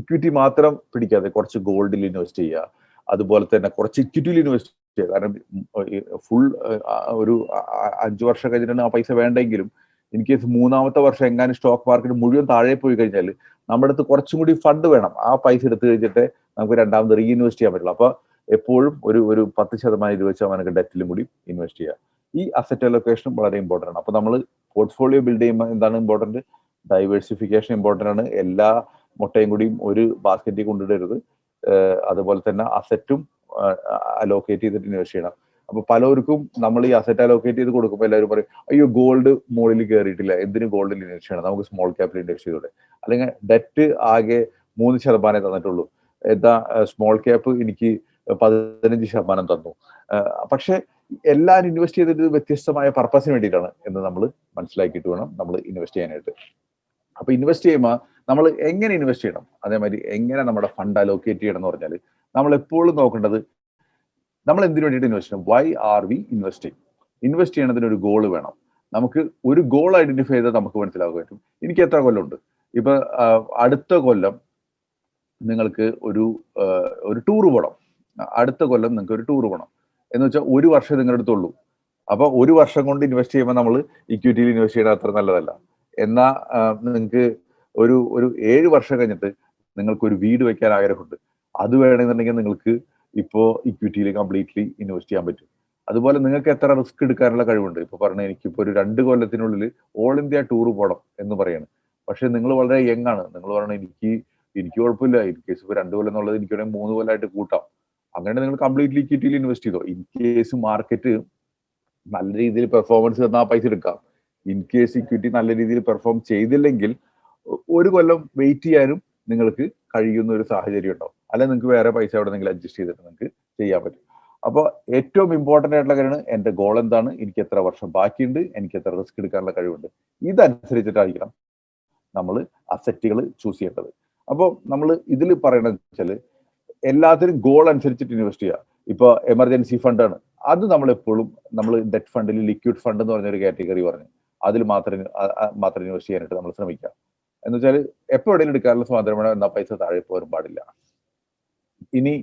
ഇക്വിറ്റി മാത്രം പിടിക്കാതെ കുറച്ച് ഗോൾഡിൽ ഇൻവെസ്റ്റ് ചെയ്യുക. അതുപോലെ തന്നെ കുറച്ച് ഇക്വിറ്റിയിൽ ഇൻവെസ്റ്റ് കാരണം ഫുൾ ഒരു അഞ്ചു വർഷം കഴിഞ്ഞിട്ടാണ് ആ പൈസ വേണ്ടെങ്കിലും ഇൻ കേസ് മൂന്നാമത്തെ വർഷം എങ്ങാനും സ്റ്റോക്ക് മാർക്കറ്റ് മുഴുവൻ താഴെ പോയി കഴിഞ്ഞാൽ നമ്മുടെ അടുത്ത് കുറച്ചും കൂടി ഫണ്ട് വേണം. ആ പൈസ എടുത്തു കഴിഞ്ഞിട്ട് നമുക്ക് രണ്ടാമത് റീ ഇൻവെസ്റ്റ് ചെയ്യാൻ പറ്റുള്ളൂ. അപ്പൊ എപ്പോഴും ഒരു ഒരു പത്ത് ശതമാനം ഇരുപത് ശതമാനം ഡെറ്റിലും കൂടി ഇൻവെസ്റ്റ് ചെയ്യുക. ഈ അസറ്റ് അലൊക്കേഷനും വളരെ ഇമ്പോർട്ടന്റ് ആണ്. അപ്പൊ നമ്മൾ പോർട്ട്ഫോളിയോ ബിൽഡ് ചെയ്യുമ്പോൾ എന്താണ് ഇമ്പോർട്ടന്റ് ഡൈവേഴ്സിഫിക്കേഷൻ ഇമ്പോർട്ടന്റ് ആണ്. എല്ലാ മുട്ടയും കൂടിയും ഒരു ബാസ്ക്കറ്റിൽ കൊണ്ടിടരുത് അതുപോലെ തന്നെ അസറ്റും അലോക്കേറ്റ് ചെയ്തിട്ട് ഇൻവെസ്റ്റ് ചെയ്യണം. അപ്പൊ പലർക്കും നമ്മൾ ഈ അസറ്റ് അലോക്കേറ്റ് ചെയ്ത് കൊടുക്കുമ്പോൾ എല്ലാവരും പറയും അയ്യോ ഗോൾഡ് മുകളിൽ കയറിയിട്ടില്ല എന്തിനും ഗോൾഡിൽ ഇൻവെസ്റ്റ് ചെയ്യണം? നമുക്ക് സ്മോൾ ക്യാപിറ്റൽ ഇൻവെസ്റ്റ് ചെയ്തോടെ? അല്ലെങ്കിൽ ഡെറ്റ് ആകെ മൂന്ന് ശതമാനമേ തന്നിട്ടുള്ളൂ. എന്താ സ്മോൾ ക്യാപ്പ് എനിക്ക് പതിനഞ്ച് ശതമാനം തന്നു. പക്ഷെ എല്ലാം ഇൻവെസ്റ്റ് ചെയ്തിട്ട് വ്യത്യസ്തമായ പർപ്പസിന് വേണ്ടിയിട്ടാണ് എന്ന് നമ്മൾ മനസ്സിലാക്കിയിട്ട് വേണം നമ്മൾ ഇൻവെസ്റ്റ് ചെയ്യാനായിട്ട്. അപ്പൊ ഇൻവെസ്റ്റ് ചെയ്യുമ്പോൾ നമ്മൾ എങ്ങനെ ഇൻവെസ്റ്റ് ചെയ്യണം? അതേമാതിരി എങ്ങനെ നമ്മുടെ ഫണ്ട് അലോക്കേറ്റ് ചെയ്യണം എന്ന് പറഞ്ഞാൽ നമ്മൾ എപ്പോഴും നോക്കേണ്ടത് നമ്മൾ എന്തിനു വേണ്ടിയിട്ട് ഇൻവെസ്റ്റ് ചെയ്യണം? Why are we investing invest ചെയ്യണതിന് ഒരു ഗോൾ വേണം. നമുക്ക് ഒരു ഗോൾ ഐഡന്റിഫൈ ചെയ്താൽ നമുക്ക് മനസ്സിലാക്കാൻ പറ്റും. എനിക്ക് എത്ര കൊല്ലമുണ്ട് ഇപ്പൊ അടുത്ത കൊല്ലം നിങ്ങൾക്ക് ഒരു ഒരു ടൂർ പോകണം അടുത്ത കൊല്ലം നിങ്ങൾക്ക് ഒരു ടൂർ പോകണം എന്ന് വെച്ചാൽ ഒരു വർഷം നിങ്ങളുടെ അടുത്തുള്ളൂ അപ്പൊ ഒരു വർഷം കൊണ്ട് ഇൻവെസ്റ്റ് ചെയ്യുമ്പോൾ നമ്മൾ ഇക്വിറ്റിയിൽ ഇൻവെസ്റ്റ് ചെയ്യണത് അത്ര നല്ലതല്ല. എന്നാ നിങ്ങൾക്ക് ഒരു ഒരു ഏഴ് വർഷം കഴിഞ്ഞിട്ട് നിങ്ങൾക്ക് ഒരു വീട് വെക്കാൻ ആഗ്രഹമുണ്ട്. അത് വേണമെന്നുണ്ടെങ്കിൽ നിങ്ങൾക്ക് ഇപ്പോൾ ഇക്വിറ്റിയിൽ കംപ്ലീറ്റ്ലി ഇൻവെസ്റ്റ് ചെയ്യാൻ പറ്റും. അതുപോലെ നിങ്ങൾക്ക് എത്ര റിസ്ക് എടുക്കാനുള്ള കഴിവുണ്ട്? ഇപ്പൊ പറഞ്ഞ എനിക്കിപ്പോൾ ഒരു രണ്ട് കൊല്ലത്തിനുള്ളിൽ ഓൾ ഇന്ത്യ ടൂർ പോകണം എന്ന് പറയാണ്. പക്ഷേ നിങ്ങൾ വളരെ യങ് ആണ്. നിങ്ങൾ പറയണ എനിക്ക് എനിക്ക് കുഴപ്പമില്ല. ഇൻ കേസ് ഇപ്പോൾ രണ്ട് കൊല്ലം എന്നുള്ളത് എനിക്ക് വേണമെങ്കിൽ മൂന്ന് കൊല്ലമായിട്ട് കൂട്ടാം. അങ്ങനെ നിങ്ങൾ കംപ്ലീറ്റ്ലി ഇക്വിറ്റിയിൽ ഇൻവെസ്റ്റ് ചെയ്തോ? ഇൻ കേസ് മാർക്കറ്റ് നല്ല രീതിയിൽ പെർഫോമൻസ് തന്നാൽ പൈസ എടുക്കാം. ഇൻ കേസ് ഇക്വിറ്റി നല്ല രീതിയിൽ പെർഫോം ചെയ്തില്ലെങ്കിൽ ഒരു കൊല്ലം വെയിറ്റ് ചെയ്യാനും നിങ്ങൾക്ക് കഴിയുന്ന ഒരു സാഹചര്യം ഉണ്ടാവും. അല്ലെങ്കിൽ നിങ്ങൾക്ക് വേറെ പൈസ എവിടെ നിങ്ങൾ അഡ്ജസ്റ്റ് ചെയ്തിട്ട് നിങ്ങൾക്ക് ചെയ്യാൻ പറ്റും. അപ്പോൾ ഏറ്റവും ഇമ്പോർട്ടന്റ് ആയിട്ടുള്ള കാര്യമാണ് എന്റെ ഗോൾ എന്താണ്? എനിക്ക് എത്ര വർഷം ബാക്കിയുണ്ട്? എനിക്ക് എത്ര റിസ്ക് എടുക്കാനുള്ള കഴിവുണ്ട്? ഇതനുസരിച്ചിട്ടായിരിക്കണം നമ്മൾ അസറ്റുകൾ ചൂസ് ചെയ്യേണ്ടത്. അപ്പോൾ നമ്മൾ ഇതിൽ പറയണത് വെച്ചാൽ എല്ലാത്തിനും ഗോൾ അനുസരിച്ചിട്ട് ഇൻവെസ്റ്റ് ചെയ്യുക. ഇപ്പോൾ എമർജൻസി ഫണ്ടാണ് അത് നമ്മൾ എപ്പോഴും നമ്മൾ ഡെറ്റ് ഫണ്ടിൽ ലിക്വിഡ് ഫണ്ട് എന്ന് പറഞ്ഞൊരു കാറ്റഗറി പറഞ്ഞു. അതിൽ മാത്രം മാത്രം ഇൻവെസ്റ്റ് ചെയ്യാനായിട്ട് നമ്മൾ ശ്രമിക്കുക. എന്ന് വെച്ചാൽ എപ്പോൾ എവിടെയും എടുക്കാനുള്ള സ്വാതന്ത്ര്യമാണ് എന്നാൽ പൈസ താഴെ പോകാൻ പാടില്ല. ഇനി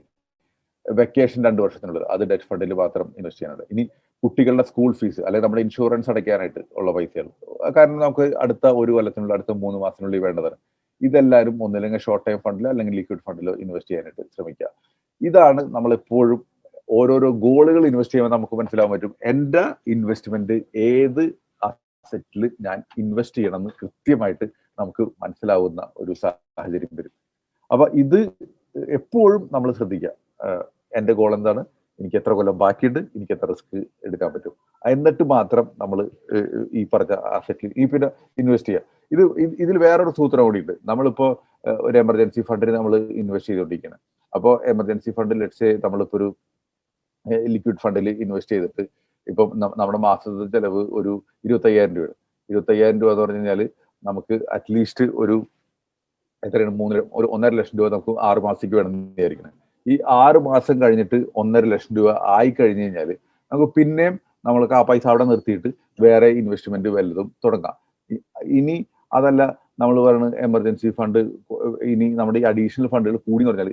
വെക്കേഷൻ രണ്ട് വർഷത്തിനുള്ളത് അത് ഡെറ്റ് ഫണ്ടിൽ മാത്രം ഇൻവെസ്റ്റ് ചെയ്യാനുള്ളത്. ഇനി കുട്ടികളുടെ സ്കൂൾ ഫീസ് അല്ലെങ്കിൽ നമ്മുടെ ഇൻഷുറൻസ് അടയ്ക്കാനായിട്ട് ഉള്ള പൈസകൾ. കാരണം നമുക്ക് അടുത്ത ഒരു കൊല്ലത്തിനുള്ള അടുത്ത മൂന്ന് മാസത്തിനുള്ളിൽ വേണ്ടതാണ്. ഇതെല്ലാവരും ഒന്നില്ലെങ്കിൽ ഷോർട്ട് ടൈം ഫണ്ടിലോ അല്ലെങ്കിൽ ലിക്വിഡ് ഫണ്ടിലോ ഇൻവെസ്റ്റ് ചെയ്യാനായിട്ട് ശ്രമിക്കുക. ഇതാണ് നമ്മൾ എപ്പോഴും ഓരോരോ ഗോളുകൾ ഇൻവെസ്റ്റ് ചെയ്യുമ്പോൾ നമുക്ക് മനസ്സിലാവാൻ പറ്റും എന്റെ ഇൻവെസ്റ്റ്മെന്റ് ഏത് അസറ്റിൽ ഞാൻ ഇൻവെസ്റ്റ് ചെയ്യണം എന്ന് കൃത്യമായിട്ട് നമുക്ക് മനസ്സിലാവുന്ന ഒരു സാഹചര്യം വരും. അപ്പൊ ഇത് എപ്പോഴും നമ്മൾ ശ്രദ്ധിക്കുക. എന്റെ ഗോൾ എന്താണ്? എനിക്ക് എത്ര കൊല്ലം ബാക്കിയുണ്ട്? എനിക്ക് എത്ര റിസ്ക് എടുക്കാൻ പറ്റും? എന്നിട്ട് മാത്രം നമ്മൾ ഈ പറഞ്ഞ അസറ്റിൽ ഈ പിന്നെ ഇൻവെസ്റ്റ് ചെയ്യുക. ഇത് ഇതിൽ വേറൊരു സൂത്രം കൂടിയുണ്ട്. നമ്മളിപ്പോ ഒരു എമർജൻസി ഫണ്ടിന് നമ്മൾ ഇൻവെസ്റ്റ് ചെയ്തുകൊണ്ടിരിക്കുന്നത് അപ്പോൾ എമർജൻസി ഫണ്ട് ലെറ്റ്സ് നമ്മളിപ്പോൾ ഒരു ലിക്വിഡ് ഫണ്ടിൽ ഇൻവെസ്റ്റ് ചെയ്തിട്ട് ഇപ്പം നമ്മുടെ മാസത്തെ ചെലവ് ഒരു ഇരുപത്തയ്യായിരം രൂപയാണ്. ഇരുപത്തയ്യായിരം രൂപ എന്ന് പറഞ്ഞു കഴിഞ്ഞാൽ നമുക്ക് അറ്റ്ലീസ്റ്റ് ഒരു എത്രയാണ്? മൂന്ന് ഒരു ഒന്നര ലക്ഷം രൂപ നമുക്ക് ആറ് മാസത്തേക്ക് വേണം വിചാരിക്കണം. ഈ ആറ് മാസം കഴിഞ്ഞിട്ട് ഒന്നര ലക്ഷം രൂപ ആയി കഴിഞ്ഞു കഴിഞ്ഞാൽ നമുക്ക് പിന്നെയും നമ്മൾക്ക് ആ പൈസ അവിടെ നിർത്തിയിട്ട് വേറെ ഇൻവെസ്റ്റ്മെന്റ് വല്ലതും തുടങ്ങാം. ഇനി അതല്ല നമ്മൾ പറയുന്നത് എമർജൻസി ഫണ്ട് ഇനി നമ്മുടെ ഈ അഡീഷണൽ ഫണ്ടുകൾ കൂടി എന്ന് പറഞ്ഞാൽ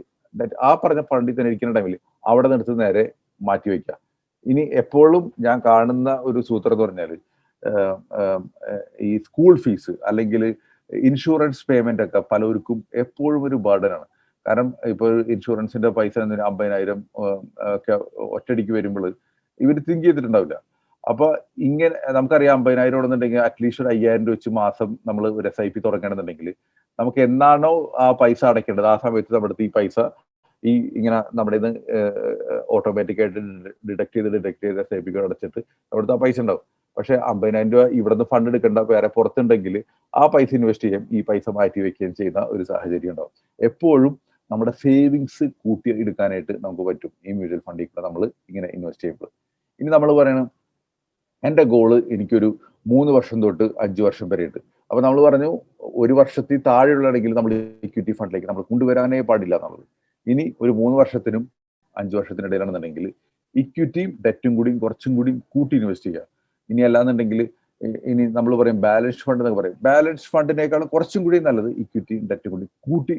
ആ പറഞ്ഞ ഫണ്ടിൽ തന്നെ ഇരിക്കുന്ന ടൈമിൽ അവിടെ നിർത്തി നേരെ മാറ്റി വയ്ക്കുക ഇനി എപ്പോഴും ഞാൻ കാണുന്ന ഒരു സൂത്രം എന്ന് പറഞ്ഞാൽ ഈ സ്കൂൾ ഫീസ് അല്ലെങ്കിൽ ഇൻഷുറൻസ് പേയ്മെന്റ് ഒക്കെ പലർക്കും എപ്പോഴും ഒരു ബർഡനാണ് കാരണം ഇപ്പോൾ ഇൻഷുറൻസിന്റെ പൈസ അമ്പതിനായിരം ഒക്കെ ഒറ്റടിക്ക് വരുമ്പോൾ ഇവർ തിങ്ക് ചെയ്തിട്ടുണ്ടാവില്ല. അപ്പൊ ഇങ്ങനെ നമുക്കറിയാം അമ്പതിനായിരം ഉണ്ടെന്നുണ്ടെങ്കിൽ അറ്റ്ലീസ്റ്റ് ഒരു അയ്യായിരം രൂപ വെച്ച് മാസം നമ്മൾ ഒരു എസ് ഐ പി തുടങ്ങണമെന്നുണ്ടെങ്കിൽ നമുക്ക് എന്നാണോ ആ പൈസ അടയ്ക്കേണ്ടത്? ആ സമയത്ത് നമ്മുടെ ഈ പൈസ ഈ ഇങ്ങനെ നമ്മുടെ ഇത് ഓട്ടോമാറ്റിക് ആയിട്ട് ഡിഡക്ട് ചെയ്ത് ഡിഡക്ട് ചെയ്ത് എസ് ഐ പി അടച്ചിട്ട് അവിടുത്തെ ആ പൈസ ഉണ്ടാവും. പക്ഷെ അമ്പതിനായിരം രൂപ ഇവിടുന്ന് ഫണ്ട് എടുക്കേണ്ട വേറെ പുറത്തുണ്ടെങ്കിൽ ആ പൈസ ഇൻവെസ്റ്റ് ചെയ്യാം ഈ പൈസ മാറ്റി വെക്കുകയും ചെയ്യുന്ന ഒരു സാഹചര്യം ഉണ്ടാവും. എപ്പോഴും നമ്മുടെ സേവിങ്സ് കൂട്ടി എടുക്കാനായിട്ട് നമുക്ക് പറ്റും. ഈ മ്യൂച്വൽ ഫണ്ടിൽ കൂടെ നമ്മൾ ഇങ്ങനെ ഇൻവെസ്റ്റ് ചെയ്യുമ്പോൾ. ഇനി നമ്മൾ പറയണം എന്റെ ഗോൾ എനിക്കൊരു മൂന്ന് വർഷം തൊട്ട് അഞ്ച് വർഷം വരെ ഉണ്ട്. അപ്പൊ നമ്മൾ പറഞ്ഞു ഒരു വർഷത്തിൽ താഴെയുള്ളതാണെങ്കിൽ നമ്മൾ ഇക്വിറ്റി ഫണ്ടിലേക്ക് നമ്മൾ കൊണ്ടുവരാനേ പാടില്ല എന്നുള്ളത്. ഇനി ഒരു മൂന്ന് വർഷത്തിനും അഞ്ച് വർഷത്തിനിടയിലാണെന്നുണ്ടെങ്കിൽ ഇക്വിറ്റിയും ഡെറ്റും കൂടിയും കുറച്ചും കൂടിയും കൂട്ടി ഇൻവെസ്റ്റ് ചെയ്യുക. ഇനി അല്ലാന്നുണ്ടെങ്കിൽ ഇനി നമ്മൾ പറയും ബാലൻസ് ഫണ്ട് എന്നൊക്കെ പറയും. ബാലൻസ് ഫണ്ടിനേക്കാളും കുറച്ചും കൂടി നല്ലത് ഇക്വിറ്റി ഡെറ്റ് കൂടി കൂട്ടി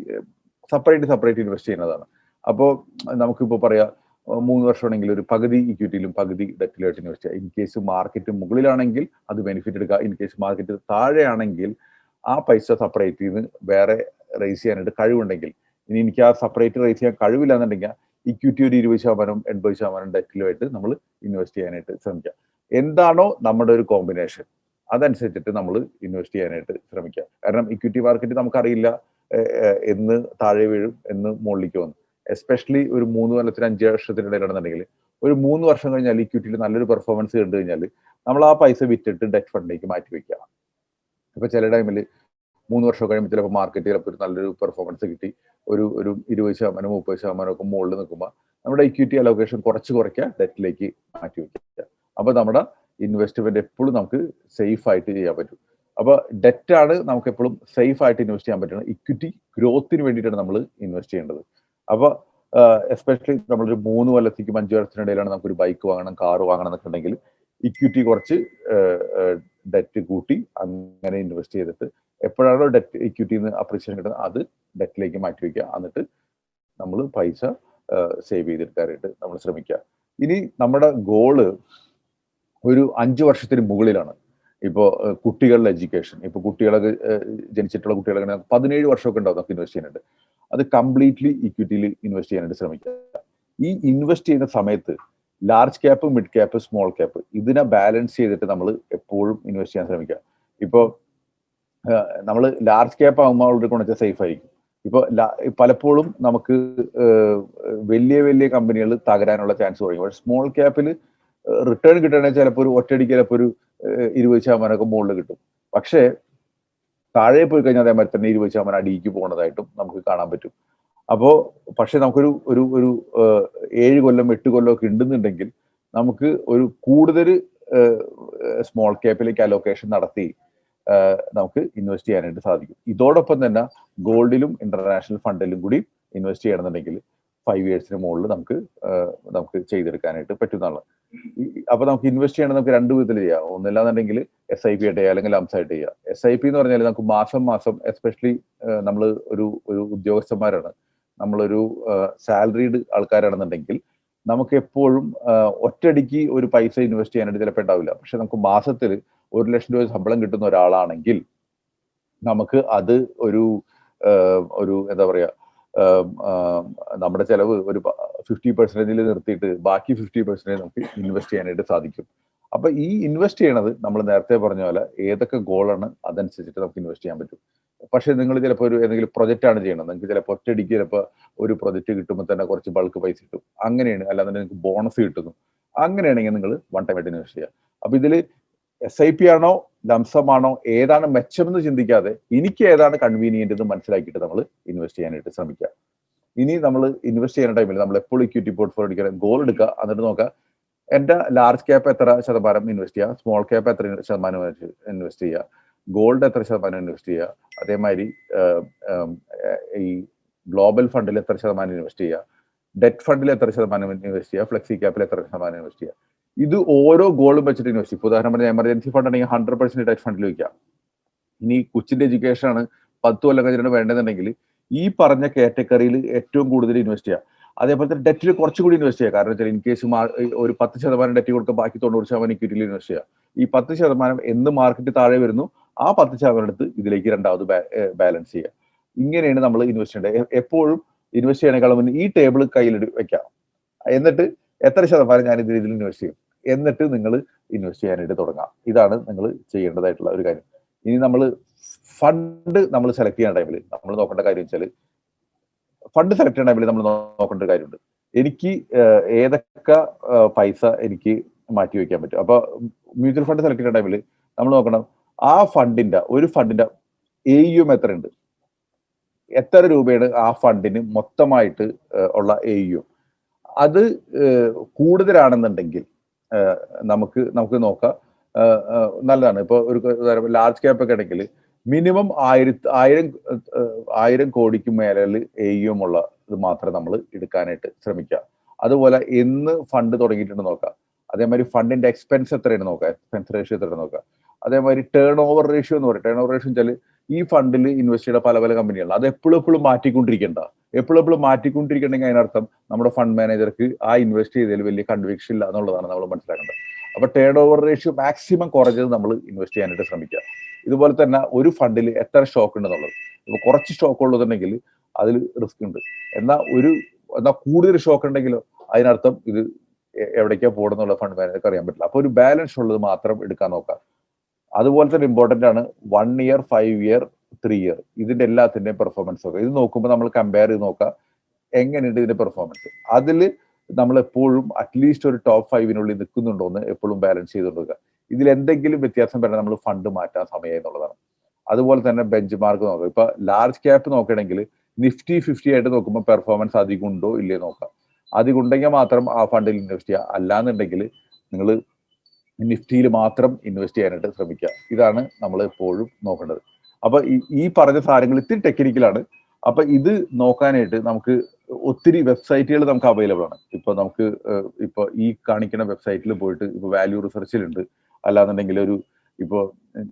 സെപ്പറേറ്റ് സെപ്പറേറ്റ് ഇൻവെസ്റ്റ് ചെയ്യുന്നതാണ്. അപ്പോൾ നമുക്കിപ്പോൾ പറയാം മൂന്ന് വർഷമാണെങ്കിൽ ഒരു പകുതി ഇക്വിറ്റിയിലും പകുതി ഡെറ്റിലായിട്ട് ഇൻവെസ്റ്റ് ചെയ്യുക ഇൻ കേസ് മാർക്കറ്റ് മുകളിലാണെങ്കിൽ അത് ബെനിഫിറ്റ് എടുക്കുക. ഇൻ കേസ് മാർക്കറ്റ് താഴെയാണെങ്കിൽ ആ പൈസ സെപ്പറേറ്റ് ചെയ്ത് വേറെ റേസ് ചെയ്യാനായിട്ട് കഴിവുണ്ടെങ്കിൽ ഇനി എനിക്ക് ആ സെപ്പറേറ്റ് റേസ് ചെയ്യാൻ കഴിവില്ല എന്നുണ്ടെങ്കിൽ ഇക്വിറ്റി ഒരു ഇരുപത് ശതമാനം എൺപത് ശതമാനം ഡെറ്റിലുമായിട്ട് നമ്മൾ ഇൻവെസ്റ്റ് ചെയ്യാനായിട്ട് ശ്രമിക്കുക എന്താണോ നമ്മുടെ ഒരു കോമ്പിനേഷൻ അതനുസരിച്ചിട്ട് നമ്മൾ ഇൻവെസ്റ്റ് ചെയ്യാനായിട്ട് ശ്രമിക്കുക കാരണം ഇക്വിറ്റി മാർക്കറ്റ് നമുക്കറിയില്ല എന്ന് താഴെ വീഴും എന്ന് മുകളിലേക്ക് വന്നു. എസ്പെഷ്യലി ഒരു മൂന്ന് കൊല്ലത്തിന് അഞ്ച് വർഷത്തിനിടയിലാണെന്നുണ്ടെങ്കിൽ ഒരു മൂന്ന് വർഷം കഴിഞ്ഞാൽ ഇക്വിറ്റിയിൽ നല്ലൊരു പെർഫോമൻസ് കണ്ടു കഴിഞ്ഞാൽ നമ്മൾ ആ പൈസ വിറ്റിട്ട് ഡെറ്റ് ഫണ്ടിലേക്ക് മാറ്റി വയ്ക്കാം ഇപ്പൊ ചില ടൈമിൽ മൂന്ന് വർഷം കഴിയുമ്പോൾ ചിലപ്പോൾ മാർക്കറ്റ് ചിലപ്പോൾ ഒരു നല്ലൊരു പെർഫോമൻസ് കിട്ടി. ഒരു ഒരു ഇരുപത് ശതമാനം മുപ്പത് ശതമാനം ഒക്കെ മുകളിൽ നിൽക്കുമ്പോൾ നമ്മുടെ ഇക്വിറ്റി അലോക്കേഷൻ കുറച്ച് കുറയ്ക്കുക ഡെറ്റിലേക്ക് മാറ്റി വെക്കുക. അപ്പൊ നമ്മുടെ ഇൻവെസ്റ്റ്മെന്റ് എപ്പോഴും നമുക്ക് സേഫ് ആയിട്ട് ചെയ്യാൻ പറ്റും. അപ്പോൾ ഡെറ്റ് ആണ് നമുക്ക് എപ്പോഴും സേഫ് ആയിട്ട് ഇൻവെസ്റ്റ് ചെയ്യാൻ പറ്റുന്നത്. ഇക്വിറ്റി ഗ്രോത്തിന് വേണ്ടിയിട്ടാണ് നമ്മൾ ഇൻവെസ്റ്റ് ചെയ്യേണ്ടത്. അപ്പോൾ എസ്പെഷ്യലി നമ്മളൊരു മൂന്ന് കൊല്ലത്തേക്കും അഞ്ച് വർഷത്തിനിടയിലാണ് നമുക്കൊരു ബൈക്ക് വാങ്ങണം കാർ വാങ്ങണം എന്നൊക്കെ ഉണ്ടെങ്കിൽ ഇക്വിറ്റി കുറച്ച് ഡെറ്റ് കൂട്ടി അങ്ങനെ ഇൻവെസ്റ്റ് ചെയ്തിട്ട് എപ്പോഴാണോ ഡെറ്റ് ഇക്വിറ്റിന്ന് അപ്രീസിയേഷൻ കിട്ടുന്നത് അത് ഡെറ്റിലേക്ക് മാറ്റി വയ്ക്കുക എന്നിട്ട് നമ്മൾ പൈസ സേവ് ചെയ്തെടുക്കാനായിട്ട് നമ്മൾ ശ്രമിക്കുക. ഇനി നമ്മുടെ ഗോൾ ഒരു അഞ്ച് വർഷത്തിന് മുകളിലാണ്. ഇപ്പോൾ കുട്ടികളുടെ എഡ്യൂക്കേഷൻ. ഇപ്പോൾ കുട്ടികളൊക്കെ ജനിച്ചിട്ടുള്ള കുട്ടികളൊക്കെ പതിനേഴ് വർഷമൊക്കെ ഉണ്ടാവും നമുക്ക് ഇൻവെസ്റ്റ് ചെയ്യാനായിട്ട്. അത് കംപ്ലീറ്റ്ലി ഇക്വിറ്റിയിൽ ഇൻവെസ്റ്റ് ചെയ്യാനായിട്ട് ശ്രമിക്കുക. ഈ ഇൻവെസ്റ്റ് ചെയ്യുന്ന സമയത്ത് large cap mid cap small cap ഇതിനെ ബാലൻസ് ചെയ്തിട്ട് നമ്മൾ എപ്പോഴും ഇൻവെസ്റ്റ് ചെയ്യാൻ ശ്രമിക്കുക. ഇപ്പോൾ നമ്മൾ ലാർജ് ക്യാപ്പ് ആകുമ്പോൾ അവരുടെ കൊണ്ടുവച്ചാൽ സേഫ് ആയിരിക്കും. ഇപ്പോൾ പലപ്പോഴും നമുക്ക് വലിയ വലിയ കമ്പനികൾ തകരാനുള്ള ചാൻസ് കുറയും. പക്ഷേ സ്മോൾ ക്യാപ്പിൽ റിട്ടേൺ കിട്ടണമെങ്കിൽ ചിലപ്പോൾ ഒരു ഒറ്റയടിക്ക് ചിലപ്പോൾ ഒരു ഇരുപത് ശതമാനമൊക്കെ മുകളിൽ കിട്ടും. പക്ഷേ താഴെ പോയി കഴിഞ്ഞാൽ അതേമാതിരി തന്നെ ഇരുപത് ശതമാനം അടിയിക്ക് പോകുന്നതായിട്ടും നമുക്ക് കാണാൻ പറ്റും. അപ്പോൾ പക്ഷെ നമുക്കൊരു ഒരു ഒരു ഏഴ് കൊല്ലം എട്ട് കൊല്ലം ഒക്കെ ഉണ്ടെന്നുണ്ടെങ്കിൽ നമുക്ക് ഒരു കൂടുതൽ സ്മോൾ ക്യാപ്പിലേക്ക് അലോക്കേഷൻ നടത്തി നമുക്ക് ഇൻവെസ്റ്റ് ചെയ്യാനായിട്ട് സാധിക്കും. ഇതോടൊപ്പം തന്നെ ഗോൾഡിലും ഇന്റർനാഷണൽ ഫണ്ടിലും കൂടി ഇൻവെസ്റ്റ് ചെയ്യണമെന്നുണ്ടെങ്കിൽ ഫൈവ് ഇയേഴ്സിന് മുകളിൽ നമുക്ക് നമുക്ക് ചെയ്തെടുക്കാനായിട്ട് പറ്റുന്നതാണ്. അപ്പൊ നമുക്ക് ഇൻവെസ്റ്റ് ചെയ്യണമെങ്കിൽ നമുക്ക് രണ്ട് വിധത്തിൽ ചെയ്യാം. ഒന്നില്ലാന്നുണ്ടെങ്കിൽ എസ് ഐ പി ആയിട്ട് ചെയ്യാം അല്ലെങ്കിൽ ലംസ് ആയിട്ട് ചെയ്യുക എസ് ഐ പി എന്ന് പറഞ്ഞാൽ നമുക്ക് മാസം മാസം എസ്പെഷ്യലി നമ്മൾ ഒരു ഒരു ഉദ്യോഗസ്ഥന്മാരാണ്. നമ്മളൊരു സാലറീഡ് ആൾക്കാരാണെന്നുണ്ടെങ്കിൽ നമുക്ക് എപ്പോഴും ഒറ്റയടിക്ക് ഒരു പൈസ ഇൻവെസ്റ്റ് ചെയ്യാനായിട്ട് ചിലപ്പോൾ ഉണ്ടാവില്ല. പക്ഷെ നമുക്ക് മാസത്തിൽ ഒരു ലക്ഷം രൂപ ശമ്പളം കിട്ടുന്ന ഒരാളാണെങ്കിൽ നമുക്ക് അത് ഒരു ഒരു എന്താ പറയാ നമ്മുടെ ചെലവ് ഒരു ഫിഫ്റ്റി പെർസെന്റേജിൽ നിർത്തിയിട്ട് ബാക്കി ഫിഫ്റ്റി പെർസെന്റേജ് നമുക്ക് ഇൻവെസ്റ്റ് ചെയ്യാനായിട്ട് സാധിക്കും. അപ്പൊ ഈ ഇൻവെസ്റ്റ് ചെയ്യണത് നമ്മൾ നേരത്തെ പറഞ്ഞ പോലെ ഏതൊക്കെ ഗോളാണ് അതനുസരിച്ചിട്ട് നമുക്ക് ഇൻവെസ്റ്റ് ചെയ്യാൻ പറ്റും. പക്ഷേ നിങ്ങൾ ചിലപ്പോൾ ഒരു ഏതെങ്കിലും പ്രൊജക്റ്റ് ആണ് ചെയ്യണം നിങ്ങൾക്ക് ചിലപ്പോൾ ഒറ്റയടിക്ക് ചിലപ്പോൾ ഒരു പ്രൊജക്റ്റ് കിട്ടുമ്പോൾ തന്നെ കുറച്ച് ബൾക്ക് പൈസ കിട്ടും. അങ്ങനെയാണ്. അല്ലാതെ നിങ്ങൾക്ക് ബോണസ് കിട്ടുന്നു. അങ്ങനെയാണെങ്കിൽ നിങ്ങൾ വൺ ടൈം ആയിട്ട് ഇൻവെസ്റ്റ് ചെയ്യുക. അപ്പൊ ഇതിൽ എസ് ഐ പി ആണോ ലംസമാണോ ഏതാണ് മെച്ചമെന്ന് ചിന്തിക്കാതെ എനിക്ക് ഏതാണ് കൺവീനിയന്റ് എന്ന് മനസ്സിലാക്കിയിട്ട് നമ്മൾ ഇൻവെസ്റ്റ് ചെയ്യാനായിട്ട് ശ്രമിക്കുക. ഇനി നമ്മൾ ഇൻവെസ്റ്റ് ചെയ്യുന്ന ടൈമിൽ നമ്മൾ എപ്പോൾ ഇക്വിറ്റി പോർട്ട്ഫോളിയോ എടുക്കുക ഗോൾ എടുക്കുക. എന്നിട്ട് നോക്കുക എന്റെ ലാർജ് ക്യാപ്പ് എത്ര ശതമാനം ഇൻവെസ്റ്റ് ചെയ്യുക? സ്മോൾ ക്യാപ്പ് എത്ര ശതമാനം ഇൻവെസ്റ്റ് ചെയ്യുക? ഗോൾഡ് എത്ര ശതമാനം ഇൻവെസ്റ്റ് ചെയ്യുക? അതേമാതിരി ഈ ഗ്ലോബൽ ഫണ്ടിൽ എത്ര ശതമാനം ഇൻവെസ്റ്റ് ചെയ്യുക? ഡെറ്റ് ഫണ്ടിൽ എത്ര ശതമാനം ഇൻവെസ്റ്റ് ചെയ്യുക? ഫ്ലെക്സി ക്യാപ്പിൽ എത്ര ശതമാനം ഇൻവെസ്റ്റ് ചെയ്യുക? ഇത് ഓരോ ഗോളും വെച്ചിട്ട് ഇൻവെസ്റ്റ് ഇപ്പോൾ ഉദാഹരണം പറഞ്ഞാൽ എമർജൻസി ഫണ്ട് ആണെങ്കിൽ ഹൺഡ്രഡ് പെർസെന്റ് ടച്ച് ഫണ്ടിൽ വയ്ക്കാം ഇനി കൊച്ചിന്റെ എഡ്യൂക്കേഷൻ ആണ് പത്ത് കൊല്ലം കഴിഞ്ഞിട്ട് വേണ്ടതെന്നുണ്ടെങ്കിൽ ഈ പറഞ്ഞ കാറ്റഗറിയിൽ ഏറ്റവും കൂടുതൽ ഇൻവെസ്റ്റ് ചെയ്യുക അതേപോലെ തന്നെ ഡെറ്റിൽ കുറച്ചുകൂടി ഇൻവെസ്റ്റ് ചെയ്യുക കാരണം വെച്ചാൽ ഇൻ കേസ് ഒരു പത്ത് ശതമാനം ഡെറ്റ് കൊടുക്കുക ബാക്കി തൊണ്ണൂറ് ശതമാനം ഇക്വിറ്റിയിൽ ഇൻവെസ്റ്റ് ചെയ്യുക ഈ പത്ത് ശതമാനം എന്ന് മാർക്കറ്റ് താഴെ വരുന്നു ആ പത്ത് ശതമാനം എടുത്ത് ഇതിലേക്ക് രണ്ടാമത് ബാലൻസ് ചെയ്യുക ഇങ്ങനെയാണ് നമ്മൾ ഇൻവെസ്റ്റ് ചെയ്യേണ്ടത്. എപ്പോഴും ഇൻവെസ്റ്റ് ചെയ്യണേക്കാളും മുന്നേ ഈ ടേബിൾ കയ്യിൽ വെക്കാം. എന്നിട്ട് എത്ര ശതമാനം ഞാൻ ഇതിൽ ഇൻവെസ്റ്റ് ചെയ്യും? എന്നിട്ട് നിങ്ങൾ ഇൻവെസ്റ്റ് ചെയ്യാനായിട്ട് തുടങ്ങാം. ഇതാണ് നിങ്ങൾ ചെയ്യേണ്ടതായിട്ടുള്ള ഒരു കാര്യം. ഇനി നമ്മൾ ഫണ്ട് നമ്മൾ സെലക്ട് ചെയ്യുന്ന ടൈമിൽ നമ്മൾ നോക്കേണ്ട കാര്യം വെച്ചാൽ ഫണ്ട് സെലക്ട് ചെയ്യുന്ന ടൈമിൽ നമ്മൾ നോക്കേണ്ട ഒരു കാര്യമുണ്ട്. എനിക്ക് ഏതൊക്കെ പൈസ എനിക്ക് മാറ്റി വയ്ക്കാൻ പറ്റും. അപ്പോൾ മ്യൂച്വൽ ഫണ്ട് സെലക്ട് ചെയ്യുന്ന ടൈമിൽ നമ്മൾ നോക്കണം ആ ഫണ്ടിന്റെ ഒരു ഫണ്ടിന്റെ എ യു എത്ര ഉണ്ട്? എത്ര രൂപയാണ് ആ ഫണ്ടിന് മൊത്തമായിട്ട് ഉള്ള എ യു അത് കൂടുതലാണെന്നുണ്ടെങ്കിൽ നമുക്ക് നമുക്ക് നോക്കാം. നല്ലതാണ്. ഇപ്പോൾ ഒരു ലാർജ് ക്യാപ്പ് ഒക്കെ ആണെങ്കിൽ മിനിമം ആയിരത്തി ആയിരം ആയിരം കോടിക്ക് മേലെ എയും ഉള്ള ഇത് മാത്രമേ നമ്മൾ എടുക്കാനായിട്ട് ശ്രമിക്കുക. അതുപോലെ എന്ന് ഫണ്ട് തുടങ്ങിയിട്ടുണ്ട് നോക്കാം. അതേമാതിരി ഫണ്ടിന്റെ എക്സ്പെൻസ് എത്രയാണ് നോക്കുക എക്സ്പെൻസ് റേഷ്യോ എത്രയാണ് നോക്കുക അതേമാതിരി ടേൺ ഓവർ റേഷ്യോ എന്ന് പറയും. ടേൺ ഓവർ റേഷ്യോ വെച്ചാൽ ഈ ഫണ്ടിൽ ഇൻവെസ്റ്റ് ചെയ്ത പല പല കമ്പനികളാണ് അത് എപ്പോഴും എപ്പോഴും മാറ്റിക്കൊണ്ടിരിക്കേണ്ട. എപ്പോഴും എപ്പോഴും മാറ്റിക്കൊണ്ടിരിക്കണമെങ്കിൽ അതിനർത്ഥം നമ്മുടെ ഫണ്ട് മാനേജർക്ക് ആ ഇൻവെസ്റ്റ് ചെയ്തതിൽ വലിയ കൺവിക്ഷൻ ഇല്ല എന്നുള്ളതാണ് നമ്മൾ മനസ്സിലാക്കേണ്ടത്. അപ്പൊ ടേൺ ഓവർ റേഷ്യോ മാക്സിമം കുറഞ്ഞത് നമ്മൾ ഇൻവെസ്റ്റ് ചെയ്യാനായിട്ട് ശ്രമിക്കുക. ഇതുപോലെ തന്നെ ഒരു ഫണ്ടിൽ എത്ര സ്റ്റോക്ക് ഉണ്ടെന്നുള്ളത് ഇപ്പൊ കുറച്ച് സ്റ്റോക്ക് ഉള്ളതുണ്ടെങ്കിൽ അതിൽ റിസ്ക് ഉണ്ട്. എന്നാൽ ഒരു എന്നാൽ കൂടുതൽ സ്റ്റോക്ക് ഉണ്ടെങ്കിലോ അതിനർത്ഥം ഇത് എവിടേക്കാ പോകണമെന്നുള്ള ഫണ്ട് മാനേജർക്ക് അറിയാൻ പറ്റില്ല. അപ്പൊ ഒരു ബാലൻസ് ഉള്ളത് മാത്രം എടുക്കാൻ നോക്കാം. അതുപോലെ തന്നെ ഇമ്പോർട്ടന്റ് ആണ് one year five year three year ഇതിന്റെ എല്ലാത്തിന്റെയും പെർഫോമൻസ് ഒക്കെ. ഇത് നോക്കുമ്പോൾ നമ്മൾ കമ്പയർ ചെയ്ത് നോക്കുക എങ്ങനെയുണ്ട് ഇതിന്റെ പെർഫോമൻസ് അതിൽ നമ്മൾ എപ്പോഴും അറ്റ്ലീസ്റ്റ് ഒരു ടോപ്പ് ഫൈവിനുള്ളിൽ നിൽക്കുന്നുണ്ടോ എന്ന് എപ്പോഴും ബാലൻസ് ചെയ്തുകൊടുക്കുക ഇതിൽ എന്തെങ്കിലും വ്യത്യാസം വരണം നമ്മൾ ഫണ്ട് മാറ്റാൻ സമയം എന്നുള്ളതാണ്. അതുപോലെ തന്നെ ബെഞ്ച് മാർക്ക് നോക്കുക ഇപ്പൊ ലാർജ് ക്യാപ്പ് നോക്കണമെങ്കിൽ നിഫ്റ്റി ഫിഫ്റ്റി ആയിട്ട് നോക്കുമ്പോൾ പെർഫോമൻസ് അധികം ഉണ്ടോ ഇല്ലേ നോക്കാം. അധികം ഉണ്ടെങ്കിൽ മാത്രം ആ ഫണ്ടിൽ ഇൻവെസ്റ്റ് ചെയ്യുക. അല്ലാന്നുണ്ടെങ്കിൽ നിങ്ങൾ നിഫ്റ്റിയിൽ മാത്രം ഇൻവെസ്റ്റ് ചെയ്യാനായിട്ട് ശ്രമിക്കുക. ഇതാണ് നമ്മൾ എപ്പോഴും നോക്കേണ്ടത്. അപ്പൊ ഈ- പറഞ്ഞ സാധനങ്ങൾ ഇത്തിരി ടെക്നിക്കലാണ് അപ്പൊ ഇത് നോക്കാനായിട്ട് നമുക്ക് ഒത്തിരി വെബ്സൈറ്റുകൾ നമുക്ക് അവൈലബിൾ ആണ്. ഇപ്പൊ നമുക്ക് ഇപ്പൊ ഈ കാണിക്കുന്ന വെബ്സൈറ്റിൽ പോയിട്ട് ഇപ്പൊ വാല്യൂ റിസർച്ചിലുണ്ട് അല്ലാന്നുണ്ടെങ്കിൽ ഒരു ഇപ്പൊ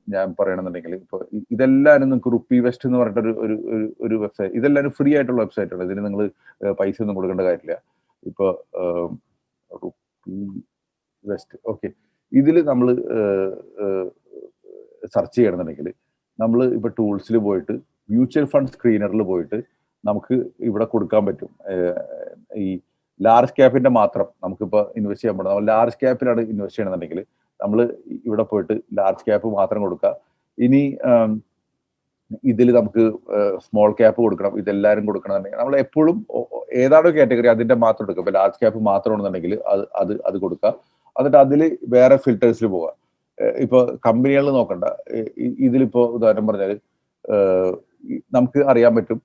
ഞാൻ പറയണമെന്നുണ്ടെങ്കിൽ ഇപ്പൊ ഇതെല്ലാവരും നിങ്ങൾക്ക് റുപ്പി വെസ്റ്റ് എന്ന് പറഞ്ഞിട്ട് ഒരു ഒരു ഒരു- വെബ്സൈറ്റ് ഇതെല്ലാവരും ഫ്രീ ആയിട്ടുള്ള വെബ്സൈറ്റാണ് ഇതിന് നിങ്ങൾ പൈസ ഒന്നും കൊടുക്കേണ്ട കാര്യമില്ല. ഇപ്പൊ റുപ്പി വെസ്റ്റ് ഓക്കെ ഇതിൽ നമ്മൾ സെർച്ച് ചെയ്യണമെന്നുണ്ടെങ്കിൽ നമ്മൾ ഇപ്പൊ ടൂൾസിൽ പോയിട്ട് മ്യൂച്വൽ ഫണ്ട് സ്ക്രീനറിൽ പോയിട്ട് നമുക്ക് ഇവിടെ കൊടുക്കാൻ പറ്റും. ഈ ലാർജ് ക്യാപ്പിന്റെ മാത്രം നമുക്കിപ്പോൾ ഇൻവെസ്റ്റ് ചെയ്യാൻ പറ്റും. നമ്മൾ ലാർജ് ക്യാപ്പിലാണ് ഇൻവെസ്റ്റ് ചെയ്യണമെന്നുണ്ടെങ്കിൽ നമ്മൾ ഇവിടെ പോയിട്ട് ലാർജ് ക്യാപ്പ് മാത്രം കൊടുക്കുക. ഇനി ഇതിൽ നമുക്ക് സ്മോൾ ക്യാപ്പ് കൊടുക്കണം. ഇതെല്ലാവരും കൊടുക്കണമെന്നുണ്ടെങ്കിൽ നമ്മൾ എപ്പോഴും ഏതാണോ കാറ്റഗറി അതിന്റെ മാത്രം എടുക്കുക. ഇപ്പോൾ ലാർജ് ക്യാപ്പ് മാത്രമാണെന്നുണ്ടെങ്കിൽ അത് അത് അത് കൊടുക്കുക. എന്നിട്ട് അതിൽ വേറെ ഫിൽറ്റേഴ്സിൽ പോവുക ഇപ്പോൾ ഇപ്പൊ കമ്പനികൾ നോക്കണ്ട. ഇതിലിപ്പോൾ ഉദാഹരണം പറഞ്ഞാൽ നമുക്ക് അറിയാൻ പറ്റും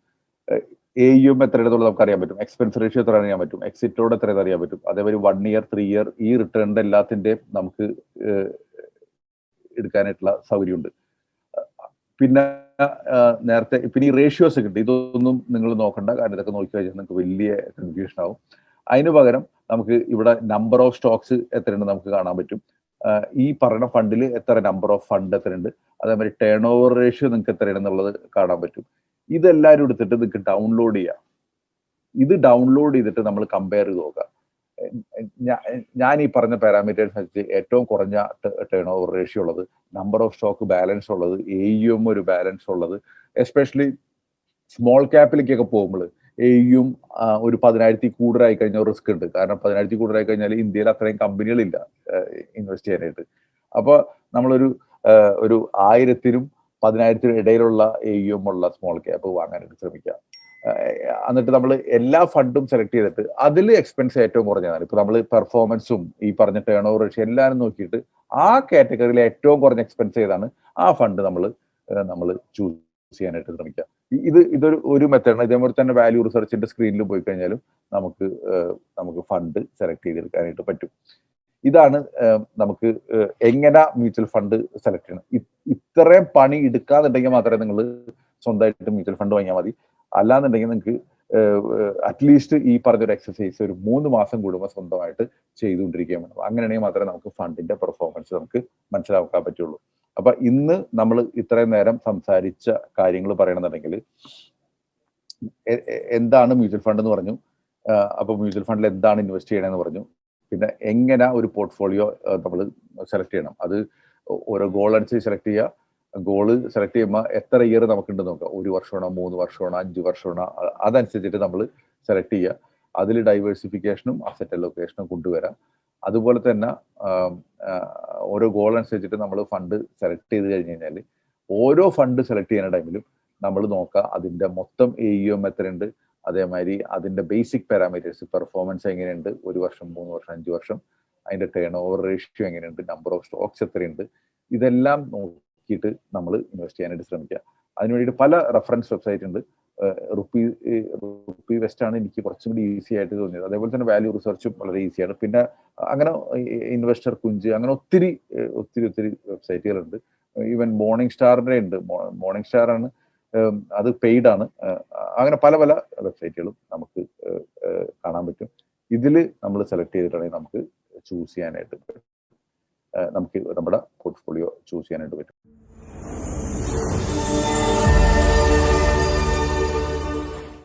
എ യും എത്രയാണെന്നുള്ളത് നമുക്ക് അറിയാൻ പറ്റും. എക്സ്പെൻസ് റേഷ്യോ എത്ര അറിയാൻ പറ്റും. എക്സിറ്റോട് എത്രയെന്ന് അറിയാൻ പറ്റും. അതേപോലെ വൺ ഇയർ ത്രീ ഇയർ ഈ റിട്ടേണിന്റെ എല്ലാത്തിന്റെയും നമുക്ക് എടുക്കാനായിട്ടുള്ള സൗകര്യമുണ്ട്. പിന്നെ നേരത്തെ പിന്നെ ഈ റേഷ്യോസ് ഒക്കെ ഉണ്ട്. ഇതൊന്നും നിങ്ങൾ നോക്കണ്ട. കാരണം ഇതൊക്കെ നോക്കി കഴിഞ്ഞാൽ നിങ്ങൾക്ക് വലിയ കൺഫ്യൂഷൻ ആവും. അതിന് പകരം നമുക്ക് ഇവിടെ നമ്പർ ഓഫ് സ്റ്റോക്സ് എത്രയുണ്ട് നമുക്ക് കാണാൻ പറ്റും. ഈ പറയുന്ന ഫണ്ടിൽ എത്ര നമ്പർ ഓഫ് ഫണ്ട് എത്രയുണ്ട്? അതേമാതിരി ടേൺ ഓവർ റേഷ്യോ നിങ്ങൾക്ക് എത്രയാണെന്നുള്ളത് കാണാൻ പറ്റും. ഇതെല്ലാവരും എടുത്തിട്ട് നിങ്ങൾക്ക് ഡൗൺലോഡ് ചെയ്യാം. ഇത് ഡൗൺലോഡ് ചെയ്തിട്ട് നമ്മൾ കമ്പയർ ചെയ്ത് നോക്കാം. ഞാൻ ഈ പറഞ്ഞ പാരാമീറ്റേഴ്സ് വെച്ച് ഏറ്റവും കുറഞ്ഞ ടേൺ ഓവർ റേഷ്യോ ഉള്ളത് നമ്പർ ഓഫ് സ്റ്റോക്ക് ബാലൻസ് ഉള്ളത് എ ഒരു ബാലൻസ് ഉള്ളത് എസ്പെഷ്യലി സ്മോൾ ക്യാപ്പിലേക്കൊക്കെ പോകുമ്പോൾ എയും ഒരു പതിനായിരത്തി കൂടുതലായി കഴിഞ്ഞാൽ റിസ്ക് ഉണ്ട്. കാരണം പതിനായിരത്തി കൂടുതലായി കഴിഞ്ഞാൽ ഇന്ത്യയിൽ അത്രയും കമ്പനികളില്ല ഇൻവെസ്റ്റ് ചെയ്യാനായിട്ട്. അപ്പോൾ നമ്മളൊരു ഒരു ആയിരത്തിനും പതിനായിരത്തിനും ഇടയിലുള്ള എയും ഉള്ള സ്മോൾ ക്യാപ്പ് വാങ്ങാനായിട്ട് ശ്രമിക്കുക. എന്നിട്ട് നമ്മൾ എല്ലാ ഫണ്ടും സെലക്ട് ചെയ്തിട്ട് അതിൽ എക്സ്പെൻസ് ഏറ്റവും കുറഞ്ഞതാണ് ഇപ്പൊ നമ്മൾ പെർഫോമൻസും ഈ പറഞ്ഞ ടേൺ ഓവർ റേഷ്യോ എല്ലാവരും നോക്കിയിട്ട് ആ കാറ്റഗറിയിൽ ഏറ്റവും കുറഞ്ഞ എക്സ്പെൻസ് ചെയ്താണ് ആ ഫണ്ട് നമ്മൾ നമ്മൾ ചൂസ് ചെയ്യാനായിട്ട് ശ്രമിക്കുക. ഇത് ഇതൊരു ഒരു മെത്തേഡാണ് ഇതേപോലെ തന്നെ വാല്യൂ റിസർച്ചിന്റെ സ്ക്രീനിൽ പോയി കഴിഞ്ഞാലും നമുക്ക് നമുക്ക് ഫണ്ട് സെലക്ട് ചെയ്തെടുക്കാനായിട്ട് പറ്റും. ഇതാണ് നമുക്ക് എങ്ങനെ മ്യൂച്വൽ ഫണ്ട് സെലക്ട് ചെയ്യണം. ഇത്രയും പണി എടുക്കാന്നുണ്ടെങ്കിൽ മാത്രമേ നിങ്ങൾ സ്വന്തമായിട്ട് മ്യൂച്വൽ ഫണ്ട് വാങ്ങിയാൽ മതി. അല്ലാന്നുണ്ടെങ്കിൽ നിങ്ങൾക്ക് അറ്റ്ലീസ്റ്റ് ഈ പറഞ്ഞൊരു എക്സസൈസ് ഒരു മൂന്ന് മാസം കൂടുമ്പോൾ സ്വന്തമായിട്ട് ചെയ്തുകൊണ്ടിരിക്കുകയാണ് അങ്ങനെയാണെങ്കിൽ മാത്രമേ നമുക്ക് ഫണ്ടിന്റെ പെർഫോമൻസ് നമുക്ക് മനസ്സിലാക്കാൻ പറ്റുള്ളൂ. അപ്പൊ ഇന്ന് നമ്മൾ ഇത്രയും നേരം സംസാരിച്ച കാര്യങ്ങൾ പറയണമെന്നുണ്ടെങ്കിൽ എന്താണ് മ്യൂച്വൽ ഫണ്ട് എന്ന് പറഞ്ഞു. അപ്പൊ മ്യൂച്വൽ ഫണ്ടിൽ എന്താണ് ഇൻവെസ്റ്റ് ചെയ്യണമെന്ന് പറഞ്ഞു. പിന്നെ എങ്ങനെ ഒരു പോർട്ട്ഫോളിയോ നമ്മൾ സെലക്ട് ചെയ്യണം. അത് ഓരോ ഗോൾ അനുസരിച്ച് സെലക്ട് ചെയ്യുക ഗോൾ സെലക്ട് ചെയ്യുമ്പോൾ എത്ര ഇയർ നമുക്കുണ്ട് നോക്കാം. ഒരു വർഷമാണോ മൂന്ന് വർഷമാണോ അഞ്ച് വർഷമാണോ അതനുസരിച്ചിട്ട് നമ്മൾ സെലക്ട് ചെയ്യുക അതിൽ ഡൈവേഴ്സിഫിക്കേഷനും അസറ്റ് അലൊക്കേഷനും കൊണ്ടുവരാം. അതുപോലെ തന്നെ ഓരോ ഗോൾ അനുസരിച്ചിട്ട് നമ്മൾ ഫണ്ട് സെലക്ട് ചെയ്ത് കഴിഞ്ഞ് കഴിഞ്ഞാൽ ഓരോ ഫണ്ട് സെലക്ട് ചെയ്യുന്ന ടൈമിലും നമ്മൾ നോക്കുക അതിന്റെ മൊത്തം എ ഇ എം എത്രയുണ്ട് അതേമാതിരി അതിന്റെ ബേസിക് പാരാമീറ്റേഴ്സ് പെർഫോമൻസ് എങ്ങനെയുണ്ട് ഒരു വർഷം മൂന്ന് വർഷം അഞ്ച് വർഷം അതിന്റെ ടേൺ ഓവർ റേഷ്യോ എങ്ങനെയുണ്ട് നമ്പർ ഓഫ് സ്റ്റോക്സ് എത്രയുണ്ട് ഇതെല്ലാം നോക്കിയിട്ട് നമ്മൾ ഇൻവെസ്റ്റ് ചെയ്യാനായിട്ട് ശ്രമിക്കുക അതിനുവേണ്ടിയിട്ട് പല റെഫറൻസ് വെബ്സൈറ്റ് ഉണ്ട്. റുപ്പി റുപ്പി വെസ്റ്റ് ആണ് എനിക്ക് കുറച്ചും കൂടി ഈസി ആയിട്ട് തോന്നിയത്. അതേപോലെ തന്നെ വാല്യൂ റിസർച്ചും വളരെ ഈസിയാണ് പിന്നെ അങ്ങനെ ഇൻവെസ്റ്റർ കുഞ്ച് അങ്ങനെ ഒത്തിരി ഒത്തിരി ഒത്തിരി വെബ്സൈറ്റുകളുണ്ട് ഈവൻ മോർണിംഗ് സ്റ്റാറിന്റെ ഉണ്ട്. മോർണിംഗ് സ്റ്റാർ ആണ് അത് പെയ്ഡ് ആണ്. അങ്ങനെ പല പല വെബ്സൈറ്റുകളും നമുക്ക് കാണാൻ പറ്റും. ഇതിൽ നമ്മൾ സെലക്ട് ചെയ്തിട്ടാണെങ്കിൽ നമുക്ക് ചൂസ് ചെയ്യാനായിട്ട് പറ്റും. നമുക്ക് നമ്മുടെ പോർട്ട്ഫോളിയോ ചൂസ് ചെയ്യാനായിട്ട് പറ്റും.